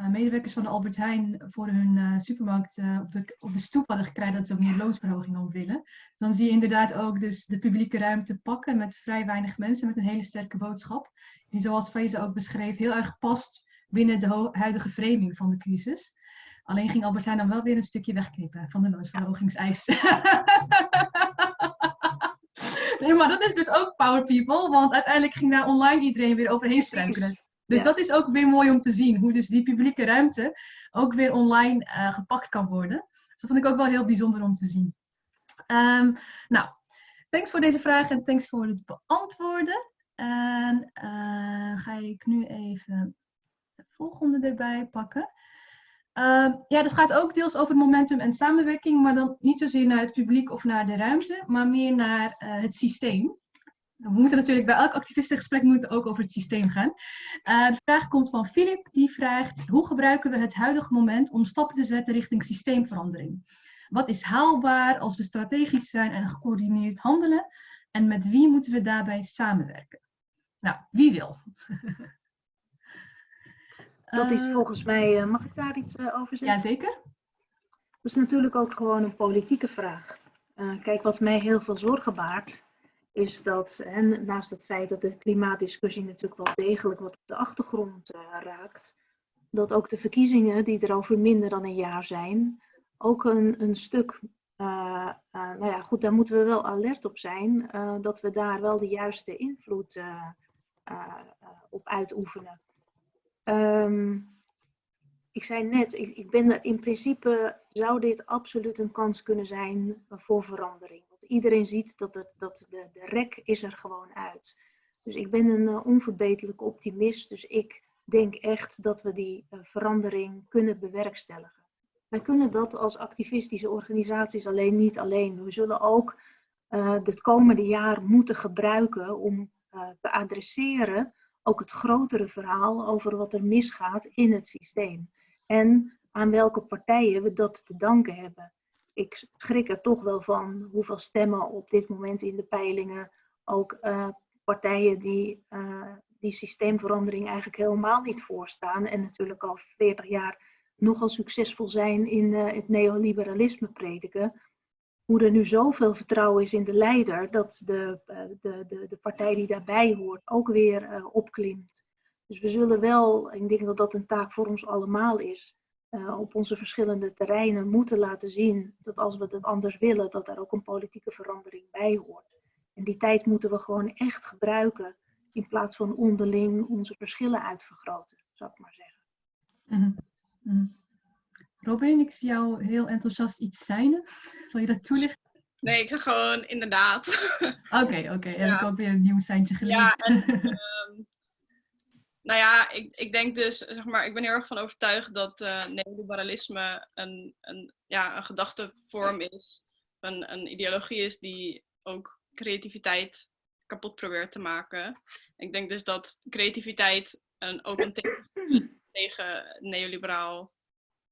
uh, medewerkers van de Albert Heijn voor hun uh, supermarkt uh, op, de, op de stoep hadden gekregen dat ze ook meer loonsverhoging op willen. Dan zie je inderdaad ook dus de publieke ruimte pakken met vrij weinig mensen met een hele sterke boodschap. Die zoals Faiza ook beschreef heel erg past binnen de huidige framing van de crisis. Alleen ging Albert Heijn dan wel weer een stukje wegknippen van de loonsverhogingseis. nee, maar dat is dus ook power people, want uiteindelijk ging daar online iedereen weer overheen struikelen. Dus ja. dat is ook weer mooi om te zien, hoe dus die publieke ruimte ook weer online uh, gepakt kan worden. Dus dat vond ik ook wel heel bijzonder om te zien. Um, nou, thanks voor deze vraag en thanks voor het beantwoorden. En eh, ga ik nu even de volgende erbij pakken. Ehm, ja, dat gaat ook deels over momentum en samenwerking, maar dan niet zozeer naar het publiek of naar de ruimte, maar meer naar eh, het systeem. We moeten natuurlijk bij elk activistengesprek moeten ook over het systeem gaan. Eh, de vraag komt van Filip, die vraagt: hoe gebruiken we het huidige moment om stappen te zetten richting systeemverandering? Wat is haalbaar als we strategisch zijn en gecoördineerd handelen? En met wie moeten we daarbij samenwerken? Nou, wie wil? Dat is Eh, volgens mij, eh, mag ik daar iets eh, over zeggen? Jazeker. Dat is natuurlijk ook gewoon een politieke vraag. Kijk, wat mij heel veel zorgen baart, is dat, en naast het feit dat de klimaatdiscussie natuurlijk wel degelijk wat op de achtergrond raakt, dat ook de verkiezingen, die er over minder dan een jaar zijn, ook een, een stuk, nou ja, goed, daar moeten we wel alert op zijn, dat we daar wel de juiste invloed op uitoefenen. Ehm, ik zei net, ik, ben er in principe zou dit absoluut een kans kunnen zijn voor verandering. Want iedereen ziet dat, dat de, de rek is er gewoon uit. Dus ik ben een uh, onverbeterlijke optimist. Dus ik denk echt dat we die uh, verandering kunnen bewerkstelligen. Wij kunnen dat als activistische organisaties alleen niet alleen. We zullen ook uh, het komende jaar moeten gebruiken om te adresseren ook het grotere verhaal over wat er misgaat in het systeem. En aan welke partijen we dat te danken hebben. Ik schrik er toch wel van hoeveel stemmen op dit moment in de peilingen ook uh, partijen die uh, die systeemverandering eigenlijk helemaal niet voorstaan en natuurlijk al 40 jaar nogal succesvol zijn in uh, het neoliberalisme prediken. Hoe er nu zoveel vertrouwen is in de leider dat de, de, de, de partij die daarbij hoort ook weer opklimt. Dus we zullen wel, ik denk dat dat een taak voor ons allemaal is, uh, op onze verschillende terreinen moeten laten zien dat als we het anders willen, dat er ook een politieke verandering bij hoort. En die tijd moeten we gewoon echt gebruiken in plaats van onderling onze verschillen uitvergroten, zou ik maar zeggen. Mm -hmm. Robin, ik zie jou heel enthousiast iets zijn. Wil je dat toelichten? Nee, ik ga gewoon inderdaad. Oké, oké. Okay. Ja. Heb ik ook weer een nieuw seintje geleerd. Ja, en, um, nou ja, ik, ik denk dus, zeg maar, ik ben heel erg van overtuigd dat uh, neoliberalisme een, een, ja, een gedachtevorm is, een, een ideologie is die ook creativiteit kapot probeert te maken. Ik denk dus dat creativiteit een, ook een tegen, tegen neoliberaal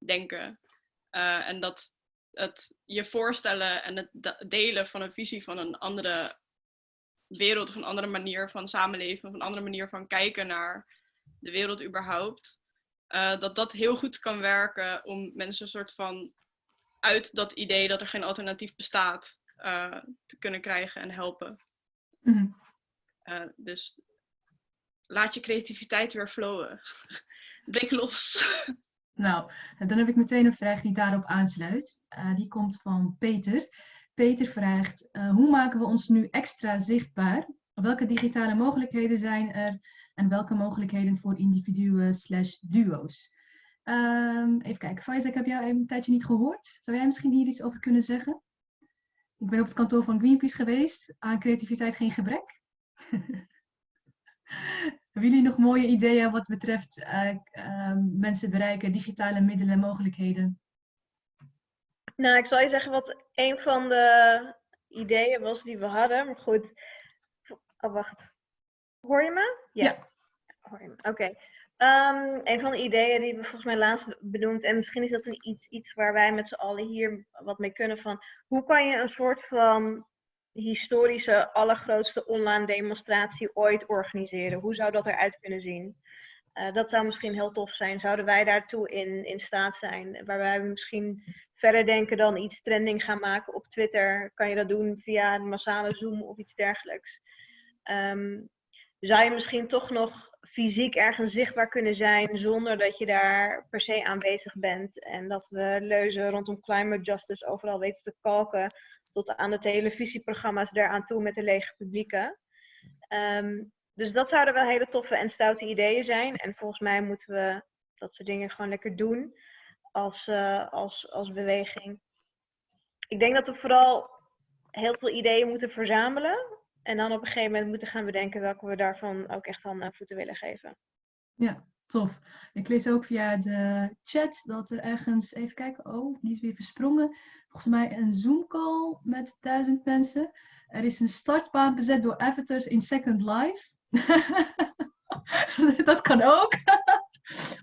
denken. Uh, en dat het je voorstellen en het delen van een visie van een andere wereld of een andere manier van samenleven of een andere manier van kijken naar de wereld überhaupt, uh, dat dat heel goed kan werken om mensen een soort van uit dat idee dat er geen alternatief bestaat uh, te kunnen krijgen en helpen. Mm -hmm. uh, dus laat je creativiteit weer flowen. Breek los. Nou, dan heb ik meteen een vraag die daarop aansluit. Uh, die komt van Peter. Peter vraagt, uh, hoe maken we ons nu extra zichtbaar? Welke digitale mogelijkheden zijn er en welke mogelijkheden voor individuen slash duo's? Um, even kijken, Faiza, ik heb jou een tijdje niet gehoord. Zou jij misschien hier iets over kunnen zeggen? Ik ben op het kantoor van Greenpeace geweest. Aan creativiteit geen gebrek. Hebben jullie nog mooie ideeën wat betreft uh, uh, mensen bereiken, digitale middelen en mogelijkheden? Nou, ik zal je zeggen wat een van de ideeën was die we hadden. Maar goed. Oh, wacht. Hoor je me? Ja. ja. Hoor je me? Oké. Okay. Um, een van de ideeën die we volgens mij laatst benoemd, en misschien is dat een iets, iets waar wij met z'n allen hier wat mee kunnen, van hoe kan je een soort van historische, allergrootste online demonstratie ooit organiseren? Hoe zou dat eruit kunnen zien? Uh, dat zou misschien heel tof zijn. Zouden wij daartoe in, in staat zijn? Waarbij we misschien verder denken dan iets trending gaan maken op Twitter. Kan je dat doen via een massale Zoom of iets dergelijks? Um, zou je misschien toch nog fysiek ergens zichtbaar kunnen zijn zonder dat je daar per se aanwezig bent. En dat we leuzen rondom climate justice overal weten te kalken tot aan de televisieprogramma's daaraan toe met de lege publieken. Um, dus dat zouden wel hele toffe en stoute ideeën zijn. En volgens mij moeten we dat soort dingen gewoon lekker doen als, uh, als, als beweging. Ik denk dat we vooral heel veel ideeën moeten verzamelen. En dan op een gegeven moment moeten gaan bedenken welke we daarvan ook echt handen en voeten willen geven. Ja, tof. Ik lees ook via de chat dat er ergens, even kijken, oh, die is weer versprongen. Volgens mij een Zoom-call met duizend mensen. Er is een startbaan bezet door avatars in Second Life. dat kan ook.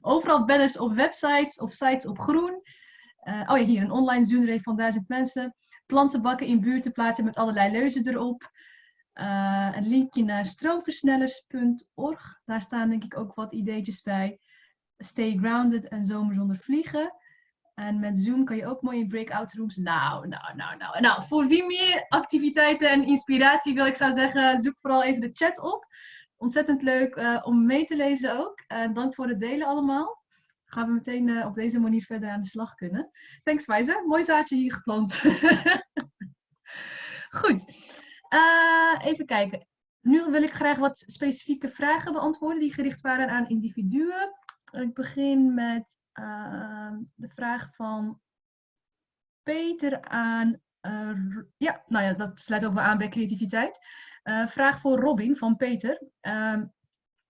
Overal banners op websites of sites op groen. Eh, oh ja, hier een online Zoom van duizend mensen. Plantenbakken in buurten plaatsen met allerlei leuzen erop. Eh, een linkje naar stroomversnellers.org. Daar staan denk ik ook wat ideetjes bij. Stay grounded en zomer zonder vliegen. En met Zoom kan je ook mooi in breakout rooms. Nou, nou, nou, nou. Nou, voor wie meer activiteiten en inspiratie wil, ik zou zeggen, zoek vooral even de chat op. Ontzettend leuk eh, om mee te lezen ook. Uh, dank voor het delen allemaal. Gaan we meteen uh, op deze manier verder aan de slag kunnen. Thanks Wijze, mooi zaadje hier geplant. Goed, even kijken. Nu wil ik graag wat specifieke vragen beantwoorden die gericht waren aan individuen. Ik begin met de vraag van Peter aan. ja, nou ja, dat sluit ook wel aan bij creativiteit. Uh, vraag voor Robin van Peter. Uh,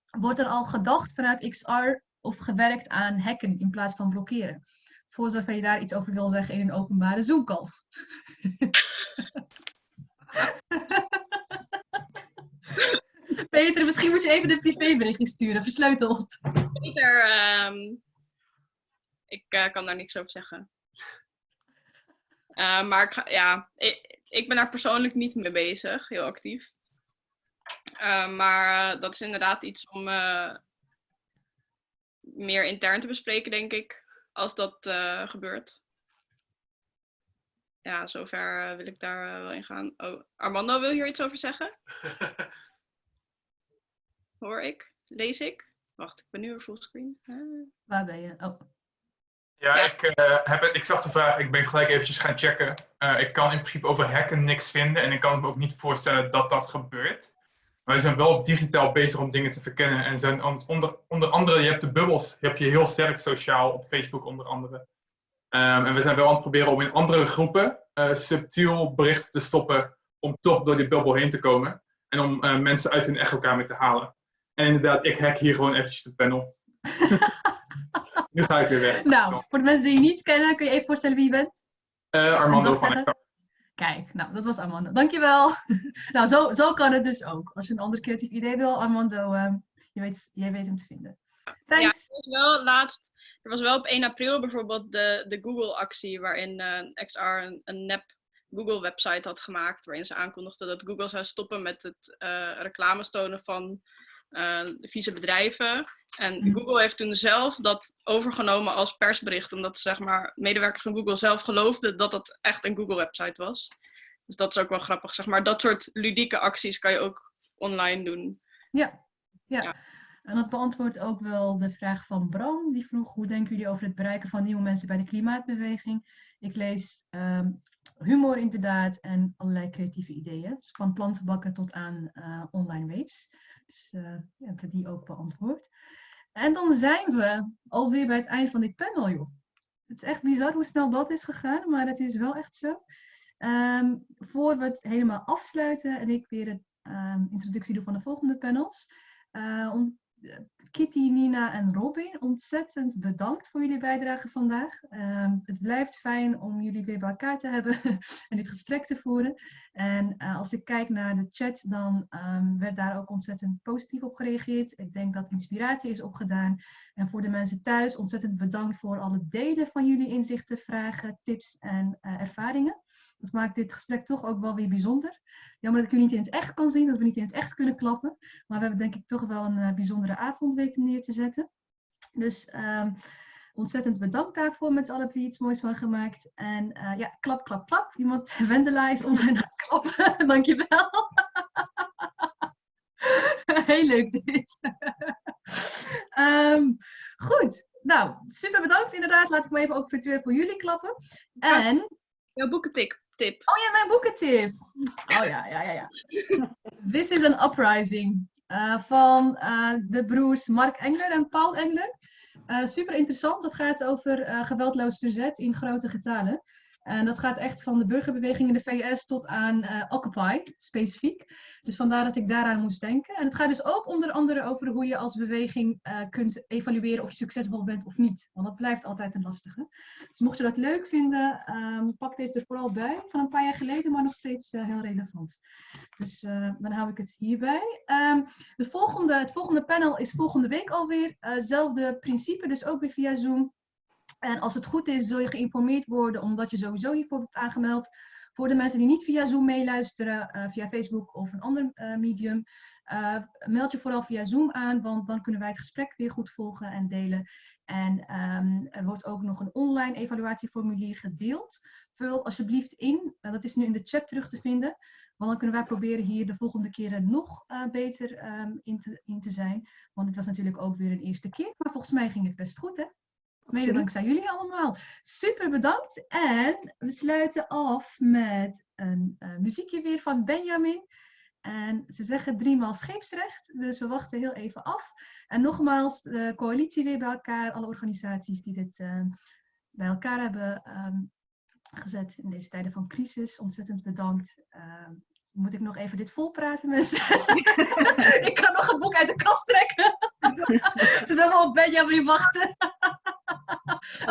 wordt er al gedacht vanuit XR of gewerkt aan hacken in plaats van blokkeren? Voor zover je daar iets over wil zeggen in een openbare Zoom-call. Peter, misschien moet je even de privéberichtje sturen, versleuteld. Peter, um, ik uh, kan daar niks over zeggen. Uh, maar ik, ja, ik, ik, ben daar persoonlijk niet mee bezig, heel actief. Uh, maar dat is inderdaad iets om meer intern te bespreken, denk ik, als dat gebeurt. Ja, zover wil ik daar wel in gaan. Oh, Armando, wil je hier iets over zeggen? Hoor ik? Lees ik? Wacht, ik ben nu weer fullscreen. Uh. Waar ben je? Oh. Ja, ja. Ik, uh, heb, ik zag de vraag, ik ben gelijk eventjes gaan checken. Uh, ik kan in principe over hacken niks vinden en ik kan me ook niet voorstellen dat dat gebeurt. Maar we zijn wel digitaal bezig om dingen te verkennen. En zijn onder, onder andere, je hebt de bubbels, heb je heel sterk sociaal op Facebook onder andere. Um, en we zijn wel aan het proberen om in andere groepen uh, subtiel berichten te stoppen om toch door die bubbel heen te komen. En om mensen uit hun echokamer te halen. En inderdaad, ik hack hier gewoon eventjes de panel. nu ga ik weer weg. Nou, voor de mensen die je niet kennen, kun je even voorstellen wie je bent? Uh, Armando van Kijk, nou, dat was Armando. Dankjewel. nou, zo, zo kan het dus ook. Als je een ander creatief idee wil, Armando, uh, je weet, jij weet hem te vinden. Thanks. Ja, wel laatst, er was wel op 1 april bijvoorbeeld de, de Google-actie, waarin uh, XR een, een nep Google-website had gemaakt, waarin ze aankondigden dat Google zou stoppen met het uh, reclames tonen van uh, vieze bedrijven. En Mhm. Google heeft toen zelf dat overgenomen als persbericht, omdat zeg maar, medewerkers van Google zelf geloofden dat dat echt een Google-website was. Dus dat is ook wel grappig. Zeg maar, dat soort ludieke acties kan je ook online doen. Ja, ja. Ja. En dat beantwoordt ook wel de vraag van Bram. Die vroeg, hoe denken jullie over het bereiken van nieuwe mensen bij de klimaatbeweging? Ik lees ehm, humor inderdaad en allerlei creatieve ideeën. Dus van plantenbakken tot aan eh, online waves. Dus uh, hebben we die ook beantwoord. En dan zijn we alweer bij het eind van dit panel, joh. Het is echt bizar hoe snel dat is gegaan, maar het is wel echt zo. Um, voor we het helemaal afsluiten en ik weer een um, introductie doe van de volgende panels. Uh, om, Kitty, Nina en Robin, ontzettend bedankt voor jullie bijdrage vandaag. Um, het blijft fijn om jullie weer bij elkaar te hebben en dit gesprek te voeren. En uh, als ik kijk naar de chat, dan um, werd daar ook ontzettend positief op gereageerd. Ik denk dat inspiratie is opgedaan. En voor de mensen thuis, ontzettend bedankt voor alle delen van jullie inzichten, vragen, tips en uh, ervaringen. Dat maakt dit gesprek toch ook wel weer bijzonder. Jammer dat ik u niet in het echt kan zien, dat we niet in het echt kunnen klappen. Maar we hebben denk ik toch wel een uh, bijzondere avond weten neer te zetten. Dus um, ontzettend bedankt daarvoor met z'n allen wie iets moois van gemaakt. En uh, ja, klap, klap, klap. Iemand, Wendela is online aan het klappen. Dankjewel. Heel leuk dit. um, goed. Nou, super bedankt inderdaad. Laat ik me even ook virtueel voor jullie klappen. En... Jouw boekentip. Oh ja, mijn boekentip. Oh ja, ja, ja. ja. This is an Uprising uh, van uh, de broers Mark Engler en Paul Engler. Uh, super interessant. Dat gaat over geweldloos verzet in grote getalen. En dat gaat echt van de burgerbeweging in de VS tot aan Occupy, specifiek. Dus vandaar dat ik daaraan moest denken. En het gaat dus ook onder andere over hoe je als beweging eh, kunt evalueren of je succesvol bent of niet. Want dat blijft altijd een lastige. Dus mocht je dat leuk vinden, ehm, pak deze er vooral bij. Van een paar jaar geleden, maar nog steeds eh, heel relevant. Dus eh, dan hou ik het hierbij. Ehm, de volgende, het volgende panel is volgende week alweer. zelfde principe, dus ook weer via Zoom. En als het goed is, zul je geïnformeerd worden, omdat je sowieso hiervoor hebt aangemeld. Voor de mensen die niet via Zoom meeluisteren, uh, via Facebook of een ander uh, medium, uh, meld je vooral via Zoom aan, want dan kunnen wij het gesprek weer goed volgen en delen. En um, er wordt ook nog een online evaluatieformulier gedeeld. Vul alsjeblieft in, dat is nu in de chat terug te vinden, want dan kunnen wij proberen hier de volgende keren nog beter um, in, te, in te zijn. Want dit was natuurlijk ook weer een eerste keer, maar volgens mij ging het best goed hè? Mede dankzij jullie allemaal. Super bedankt. En we sluiten af met een uh, muziekje weer van Benjamin. En ze zeggen driemaal scheepsrecht, dus we wachten heel even af. En nogmaals, de coalitie weer bij elkaar, alle organisaties die dit uh, bij elkaar hebben um, gezet in deze tijden van crisis. Ontzettend bedankt. Uh, moet ik nog even dit volpraten, mensen? ik kan nog een boek uit de kast trekken. Terwijl we op Benjamin wachten.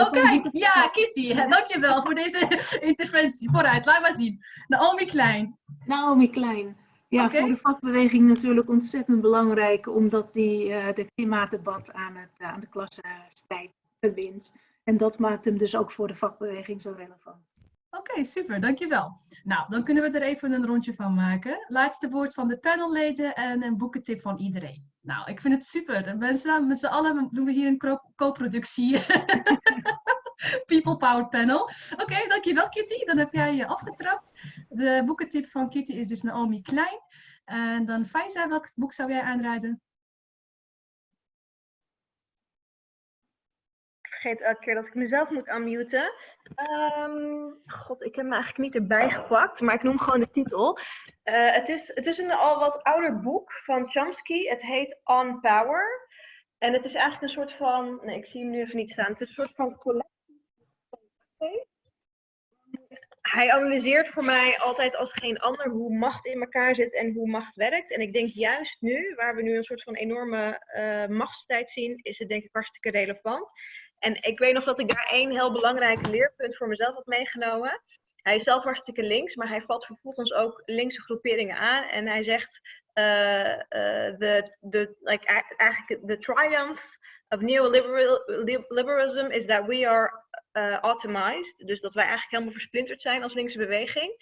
Oké, ja, Kitty, dankjewel voor deze interventie. Vooruit, laat maar zien. Naomi Klein. Naomi Klein. Ja, okay. voor de vakbeweging natuurlijk ontzettend belangrijk, omdat die uh, de klimaatdebat aan, het, uh, aan de klassenstrijd verbindt. En dat maakt hem dus ook voor de vakbeweging zo relevant. Oké, super, dankjewel. Nou, dan kunnen we er even een rondje van maken. Laatste woord van de panelleden en een boekentip van iedereen. Nou, ik vind het super. Mensen, met z'n allen doen we hier een co-productie. People Power Panel. Oké, dankjewel Kitty. Dan heb jij je afgetrapt. De boekentip van Kitty is dus Naomi Klein. En dan Faiza, welk boek zou jij aanraden? Vergeet elke keer dat ik mezelf moet unmuten. Um, God, ik heb me eigenlijk niet erbij gepakt, maar ik noem gewoon de titel. Uh, het, is, het is een al wat ouder boek van Chomsky. Het heet On Power. En het is eigenlijk een soort van. Nee, ik zie hem nu even niet staan. Het is een soort van collectie. Hij analyseert voor mij altijd als geen ander hoe macht in elkaar zit en hoe macht werkt. En ik denk juist nu, waar we nu een soort van enorme uh, machtstijd zien, is het denk ik hartstikke relevant. En ik weet nog dat ik daar één heel belangrijk leerpunt voor mezelf had meegenomen. Hij is zelf hartstikke links, maar hij valt vervolgens ook linkse groeperingen aan. En hij zegt, uh, uh, the, the, like, eigenlijk, the triumph of neoliberalism is that we are uh, atomized. Dus dat wij eigenlijk helemaal versplinterd zijn als linkse beweging.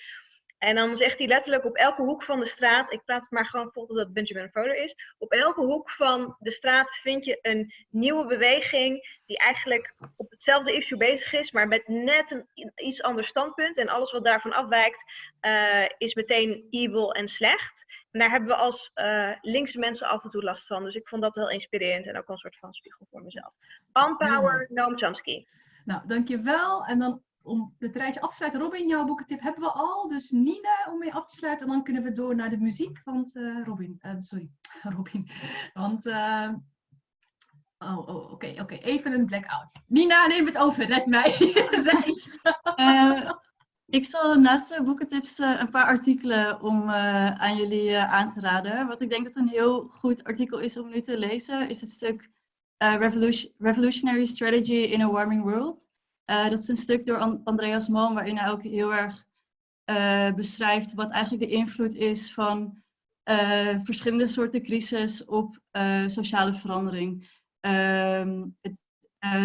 En dan zegt hij letterlijk op elke hoek van de straat, ik praat het maar gewoon vol dat Benjamin Fodor is, op elke hoek van de straat vind je een nieuwe beweging die eigenlijk op hetzelfde issue bezig is, maar met net een iets ander standpunt. En alles wat daarvan afwijkt uh, is meteen evil en slecht. En daar hebben we als uh, linkse mensen af en toe last van. Dus ik vond dat heel inspirerend en ook een soort van spiegel voor mezelf. On Power, Noam Chomsky. Nou, dankjewel. En dan om het rijtje af te sluiten, Robin, jouw boekentip hebben we al. Dus Nina om mee af te sluiten. En dan kunnen we door naar de muziek. Want uh, Robin, uh, sorry, Robin. Want, uh, oh, oh oké, okay, oké. Even een blackout. Nina, neem het over. Red mij. ik zal naast de boekentips een paar artikelen om aan jullie aan te raden. Wat ik denk dat een heel goed artikel is om nu te lezen, is het stuk Revolution Revolutionary Strategy in a Warming World. Uh, dat is een stuk door Andreas Malm, waarin hij ook heel erg uh, beschrijft wat eigenlijk de invloed is van uh, verschillende soorten crisis op sociale verandering. Ehm, het,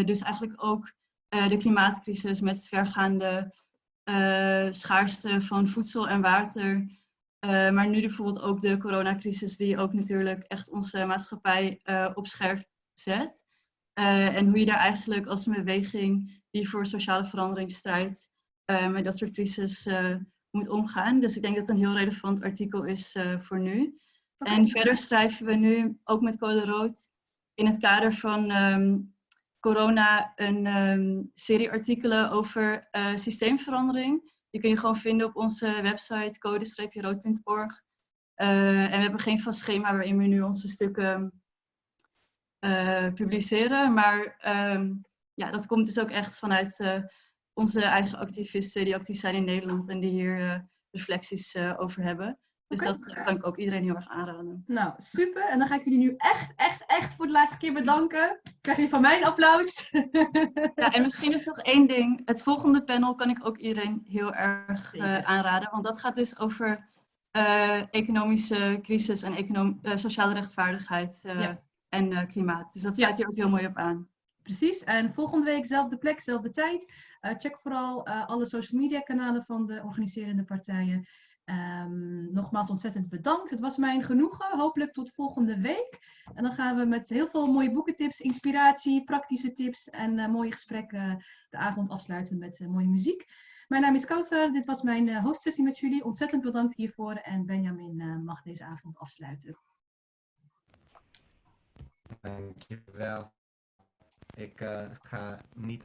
dus eigenlijk ook de klimaatcrisis met vergaande schaarste van voedsel en water. maar nu bijvoorbeeld ook de coronacrisis die ook natuurlijk echt onze maatschappij op scherp zet. en hoe je daar eigenlijk als een beweging die voor sociale verandering strijdt, uh, met dat soort crisis uh, moet omgaan. Dus ik denk dat het een heel relevant artikel is uh, voor nu. Okay. En verder schrijven we nu ook met Code Rood in het kader van um, corona een um, serie artikelen over systeemverandering. Die kun je gewoon vinden op onze website code-rood.org. en we hebben geen vast schema waarin we nu onze stukken publiceren, maar um, ja, dat komt dus ook echt vanuit uh, onze eigen activisten die actief zijn in Nederland en die hier uh, reflecties uh, over hebben. Dus dat eh, kan ik ook iedereen heel erg aanraden. Nou, super. En dan ga ik jullie nu echt, echt, echt voor de laatste keer bedanken. Krijg je van mij een applaus. Ja, en misschien is nog één ding. Het volgende panel kan ik ook iedereen heel erg eh, aanraden. Want dat gaat dus over eh, economische crisis en econom eh, sociale rechtvaardigheid eh, Ja. en eh, klimaat. Dus dat Ja. sluit hier ook heel mooi op aan. Precies. En volgende week, zelfde plek, zelfde tijd. Eh, check vooral eh, alle social media kanalen van de organiserende partijen. Ehm, nogmaals ontzettend bedankt. Het was mijn genoegen. Hopelijk tot volgende week. En dan gaan we met heel veel mooie boekentips, inspiratie, praktische tips en eh, mooie gesprekken de avond afsluiten met mooie muziek. Mijn naam is Kouter. Dit was mijn hostsessie met jullie. Ontzettend bedankt hiervoor. En Benjamin mag deze avond afsluiten. Dankjewel. Ik eh, ga niet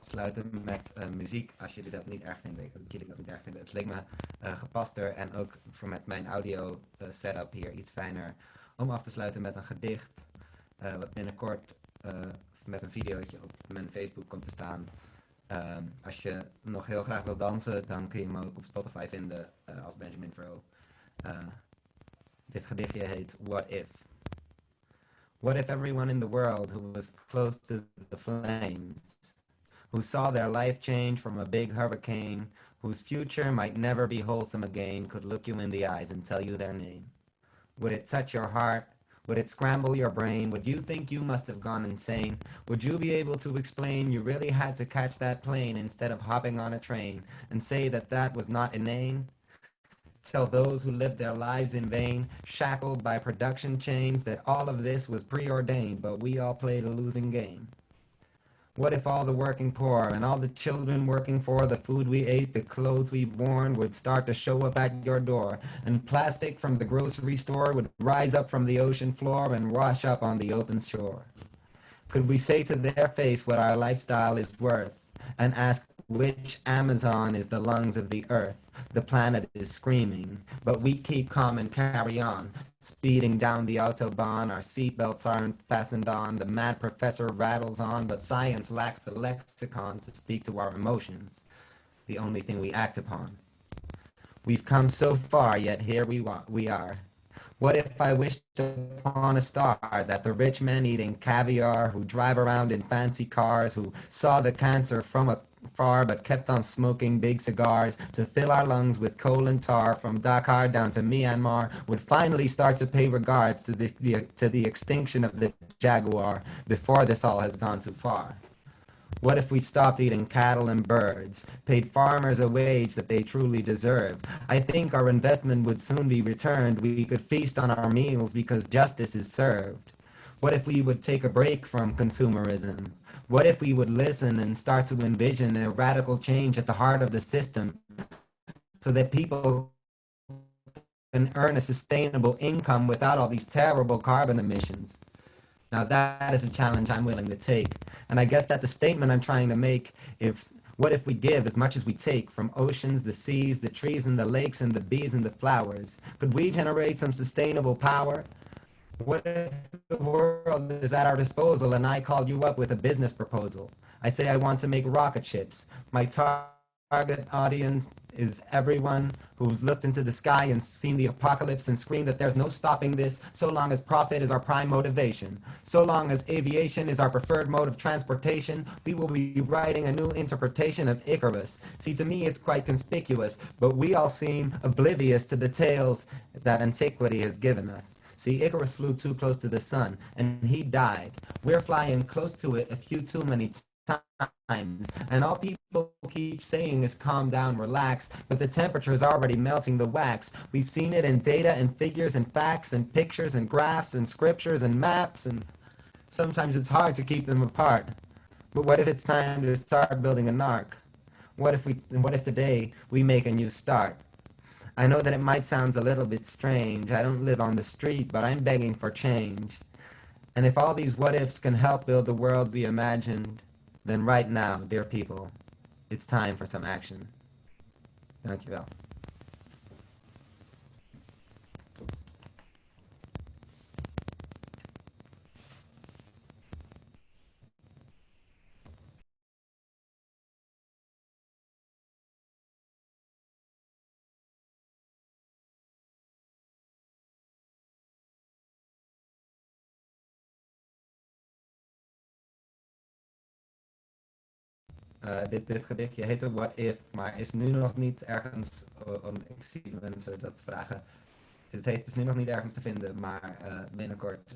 afsluiten met eh, muziek, als jullie dat niet erg vinden. Ik hoop dat jullie dat niet erg vinden. Het leek me eh, gepaster en ook voor met mijn audio setup hier iets fijner om af te sluiten met een gedicht. wat binnenkort met een videootje op mijn Facebook komt te staan. Ehm, als je nog heel graag wil dansen, dan kun je me ook op Spotify vinden als Benjamin. Eh, dit gedichtje heet What If. What if everyone in the world who was close to the flames, who saw their life change from a big hurricane, whose future might never be wholesome again, could look you in the eyes and tell you their name? Would it touch your heart? Would it scramble your brain? Would you think you must have gone insane? Would you be able to explain you really had to catch that plane instead of hopping on a train and say that that was not inane? Tell those who lived their lives in vain, shackled by production chains, that all of this was preordained, but we all played a losing game. What if all the working poor and all the children working for the food we ate, the clothes we've worn would start to show up at your door, and plastic from the grocery store would rise up from the ocean floor and wash up on the open shore? Could we say to their face what our lifestyle is worth and ask which Amazon is the lungs of the earth? The planet is screaming, but we keep calm and carry on. Speeding down the Autobahn, our seatbelts aren't fastened on. The mad professor rattles on, but science lacks the lexicon to speak to our emotions, the only thing we act upon. We've come so far, yet here we, we are. What if I wished upon a star that the rich men eating caviar, who drive around in fancy cars, who saw the cancer from afar but kept on smoking big cigars to fill our lungs with coal and tar from Dakar down to Myanmar, would finally start to pay regards to the, the to the extinction of the jaguar before this all has gone too far? What if we stopped eating cattle and birds, paid farmers a wage that they truly deserve? I think our investment would soon be returned. We could feast on our meals because justice is served. What if we would take a break from consumerism? What if we would listen and start to envision a radical change at the heart of the system so that people can earn a sustainable income without all these terrible carbon emissions? Now that is a challenge I'm willing to take. And I guess that the statement I'm trying to make is what if we give as much as we take from oceans, the seas, the trees and the lakes and the bees and the flowers? Could we generate some sustainable power? What if the world is at our disposal and I call you up with a business proposal? I say I want to make rocket ships. My tar- target audience is everyone who's looked into the sky and seen the apocalypse and screamed that there's no stopping this so long as profit is our prime motivation. So long as aviation is our preferred mode of transportation, we will be writing a new interpretation of Icarus. See, to me, it's quite conspicuous, but we all seem oblivious to the tales that antiquity has given us. See, Icarus flew too close to the sun, and he died. We're flying close to it a few too many times, and all people keep saying is calm down, relax, but the temperature is already melting the wax. We've seen it in data and figures and facts and pictures and graphs and scriptures and maps, and sometimes it's hard to keep them apart. But what if it's time to start building an ark? What if we what if today we make a new start? I know that it might sound a little bit strange. I don't live on the street, but I'm begging for change. And if all these what ifs can help build the world we imagined, then right now, dear people, it's time for some action. Thank Dankjewel. Eh, dit, dit gedichtje heette What If, maar is nu nog niet ergens. oh, ik zie mensen dat vragen. Het heet, is nu nog niet ergens te vinden, maar eh, binnenkort